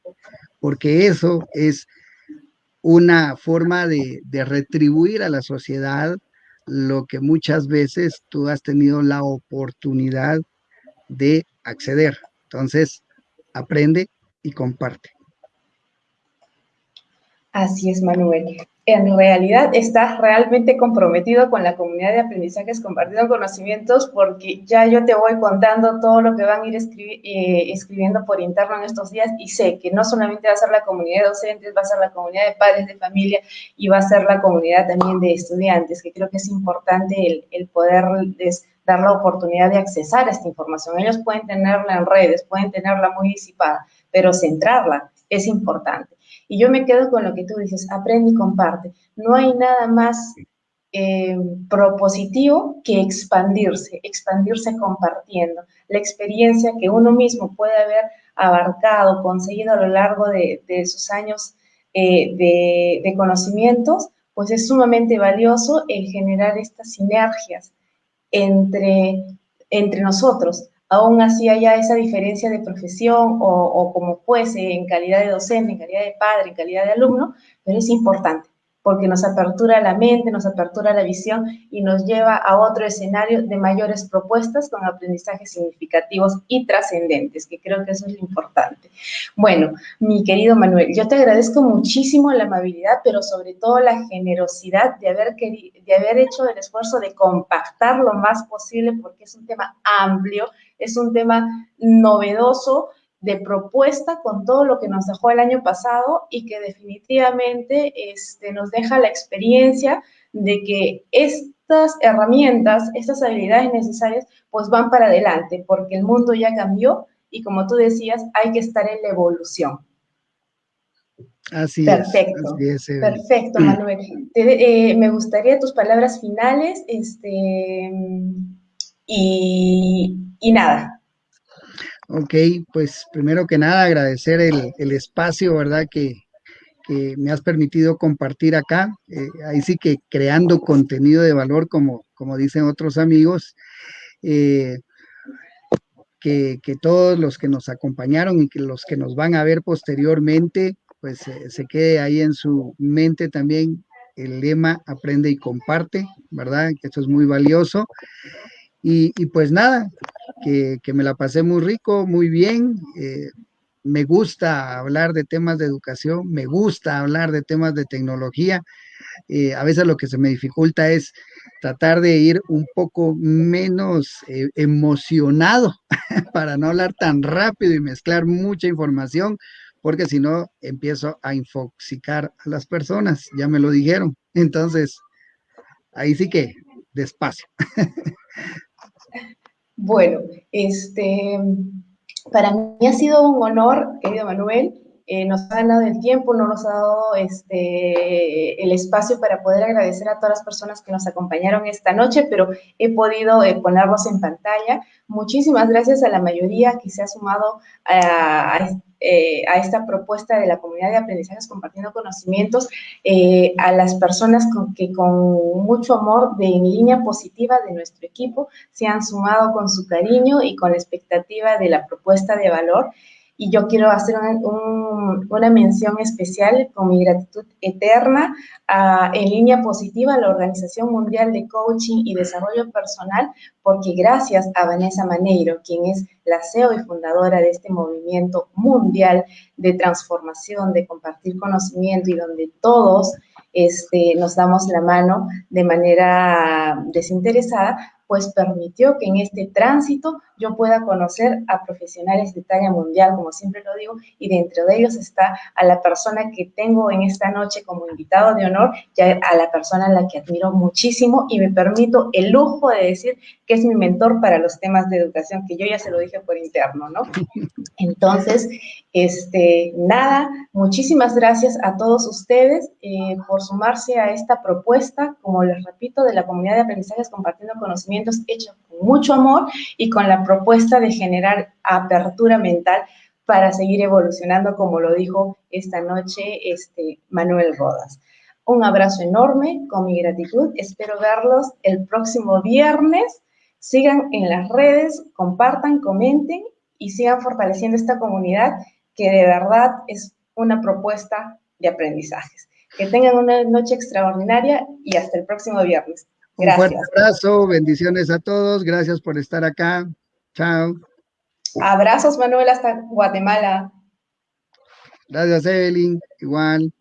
porque eso es una forma de, de retribuir a la sociedad lo que muchas veces tú has tenido la oportunidad de acceder. Entonces, aprende y comparte. Así es, Manuel. En realidad estás realmente comprometido con la comunidad de aprendizajes compartiendo conocimientos porque ya yo te voy contando todo lo que van a ir eh, escribiendo por interno en estos días y sé que no solamente va a ser la comunidad de docentes, va a ser la comunidad de padres de familia y va a ser la comunidad también de estudiantes, que creo que es importante el, el poderles dar la oportunidad de accesar a esta información. Ellos pueden tenerla en redes, pueden tenerla muy disipada, pero centrarla es importante. Y yo me quedo con lo que tú dices, aprende y comparte. No hay nada más eh, propositivo que expandirse, expandirse compartiendo. La experiencia que uno mismo puede haber abarcado, conseguido a lo largo de, sus años eh, de, conocimientos, pues es sumamente valioso el generar estas sinergias entre, entre nosotros. Aún así haya esa diferencia de profesión o, como fuese en calidad de docente, en calidad de padre, en calidad de alumno, pero es importante porque nos apertura la mente, nos apertura la visión y nos lleva a otro escenario de mayores propuestas con aprendizajes significativos y trascendentes, que creo que eso es lo importante. Bueno, mi querido Manuel, yo te agradezco muchísimo la amabilidad, pero sobre todo la generosidad de haber, de haber hecho el esfuerzo de compactar lo más posible, porque es un tema amplio, es un tema novedoso, de propuesta con todo lo que nos dejó el año pasado y que definitivamente este, nos deja la experiencia de que estas herramientas, estas habilidades necesarias, pues van para adelante, porque el mundo ya cambió y como tú decías, hay que estar en la evolución. Así perfecto, es. Perfecto, Manuel. Eh, me gustaría tus palabras finales, este, y, y nada, Ok, pues primero que nada agradecer el, espacio, ¿verdad? Que, me has permitido compartir acá. Eh, ahí sí que creando contenido de valor, como, como dicen otros amigos. Eh, que, todos los que nos acompañaron y que los que nos van a ver posteriormente, pues eh, se quede ahí en su mente también el lema aprende y comparte, ¿verdad? Que esto es muy valioso. Y, pues nada, que, me la pasé muy rico, muy bien. Eh, me gusta hablar de temas de educación, me gusta hablar de temas de tecnología. Eh, a veces lo que se me dificulta es tratar de ir un poco menos eh, emocionado para no hablar tan rápido y mezclar mucha información, porque si no empiezo a infoxicar a las personas, ya me lo dijeron. Entonces, ahí sí que despacio. Bueno, este, para mí ha sido un honor, querido Manuel, eh, nos ha dado el tiempo, no nos ha dado este, el espacio para poder agradecer a todas las personas que nos acompañaron esta noche, pero he podido eh, ponerlos en pantalla. Muchísimas gracias a la mayoría que se ha sumado a, eh, a esta propuesta de la comunidad de aprendizajes compartiendo conocimientos, a las personas con, que con mucho amor de en línea positiva de nuestro equipo se han sumado con su cariño y con la expectativa de la propuesta de valor y yo quiero hacer una mención especial con mi gratitud eterna en línea positiva a la Organización Mundial de Coaching y Desarrollo Personal, porque gracias a Vanessa Maneiro, quien es la CEO y fundadora de este movimiento mundial de transformación, de compartir conocimiento y donde todos este, nos damos la mano de manera desinteresada, pues permitió que en este tránsito yo pueda conocer a profesionales de talla mundial, como siempre lo digo, y dentro de ellos está a la persona que tengo en esta noche como invitado de honor, ya a la persona a la que admiro muchísimo y me permito el lujo de decir que es mi mentor para los temas de educación, que yo ya se lo dije por interno, ¿no? Entonces, este, nada, muchísimas gracias a todos ustedes eh, por sumarse a esta propuesta, como les repito, de la comunidad de aprendizajes compartiendo conocimientos hecho con mucho amor y con la propuesta de generar apertura mental para seguir evolucionando, como lo dijo esta noche este, Manuel Rodas. Un abrazo enorme, con mi gratitud. Espero verlos el próximo viernes. Sigan en las redes, compartan, comenten y sigan fortaleciendo esta comunidad que de verdad es una propuesta de aprendizajes. Que tengan una noche extraordinaria y hasta el próximo viernes. Gracias. Un fuerte abrazo, bendiciones a todos, gracias por estar acá. Chao. Abrazos, Manuel, hasta Guatemala. Gracias, Evelyn. Igual.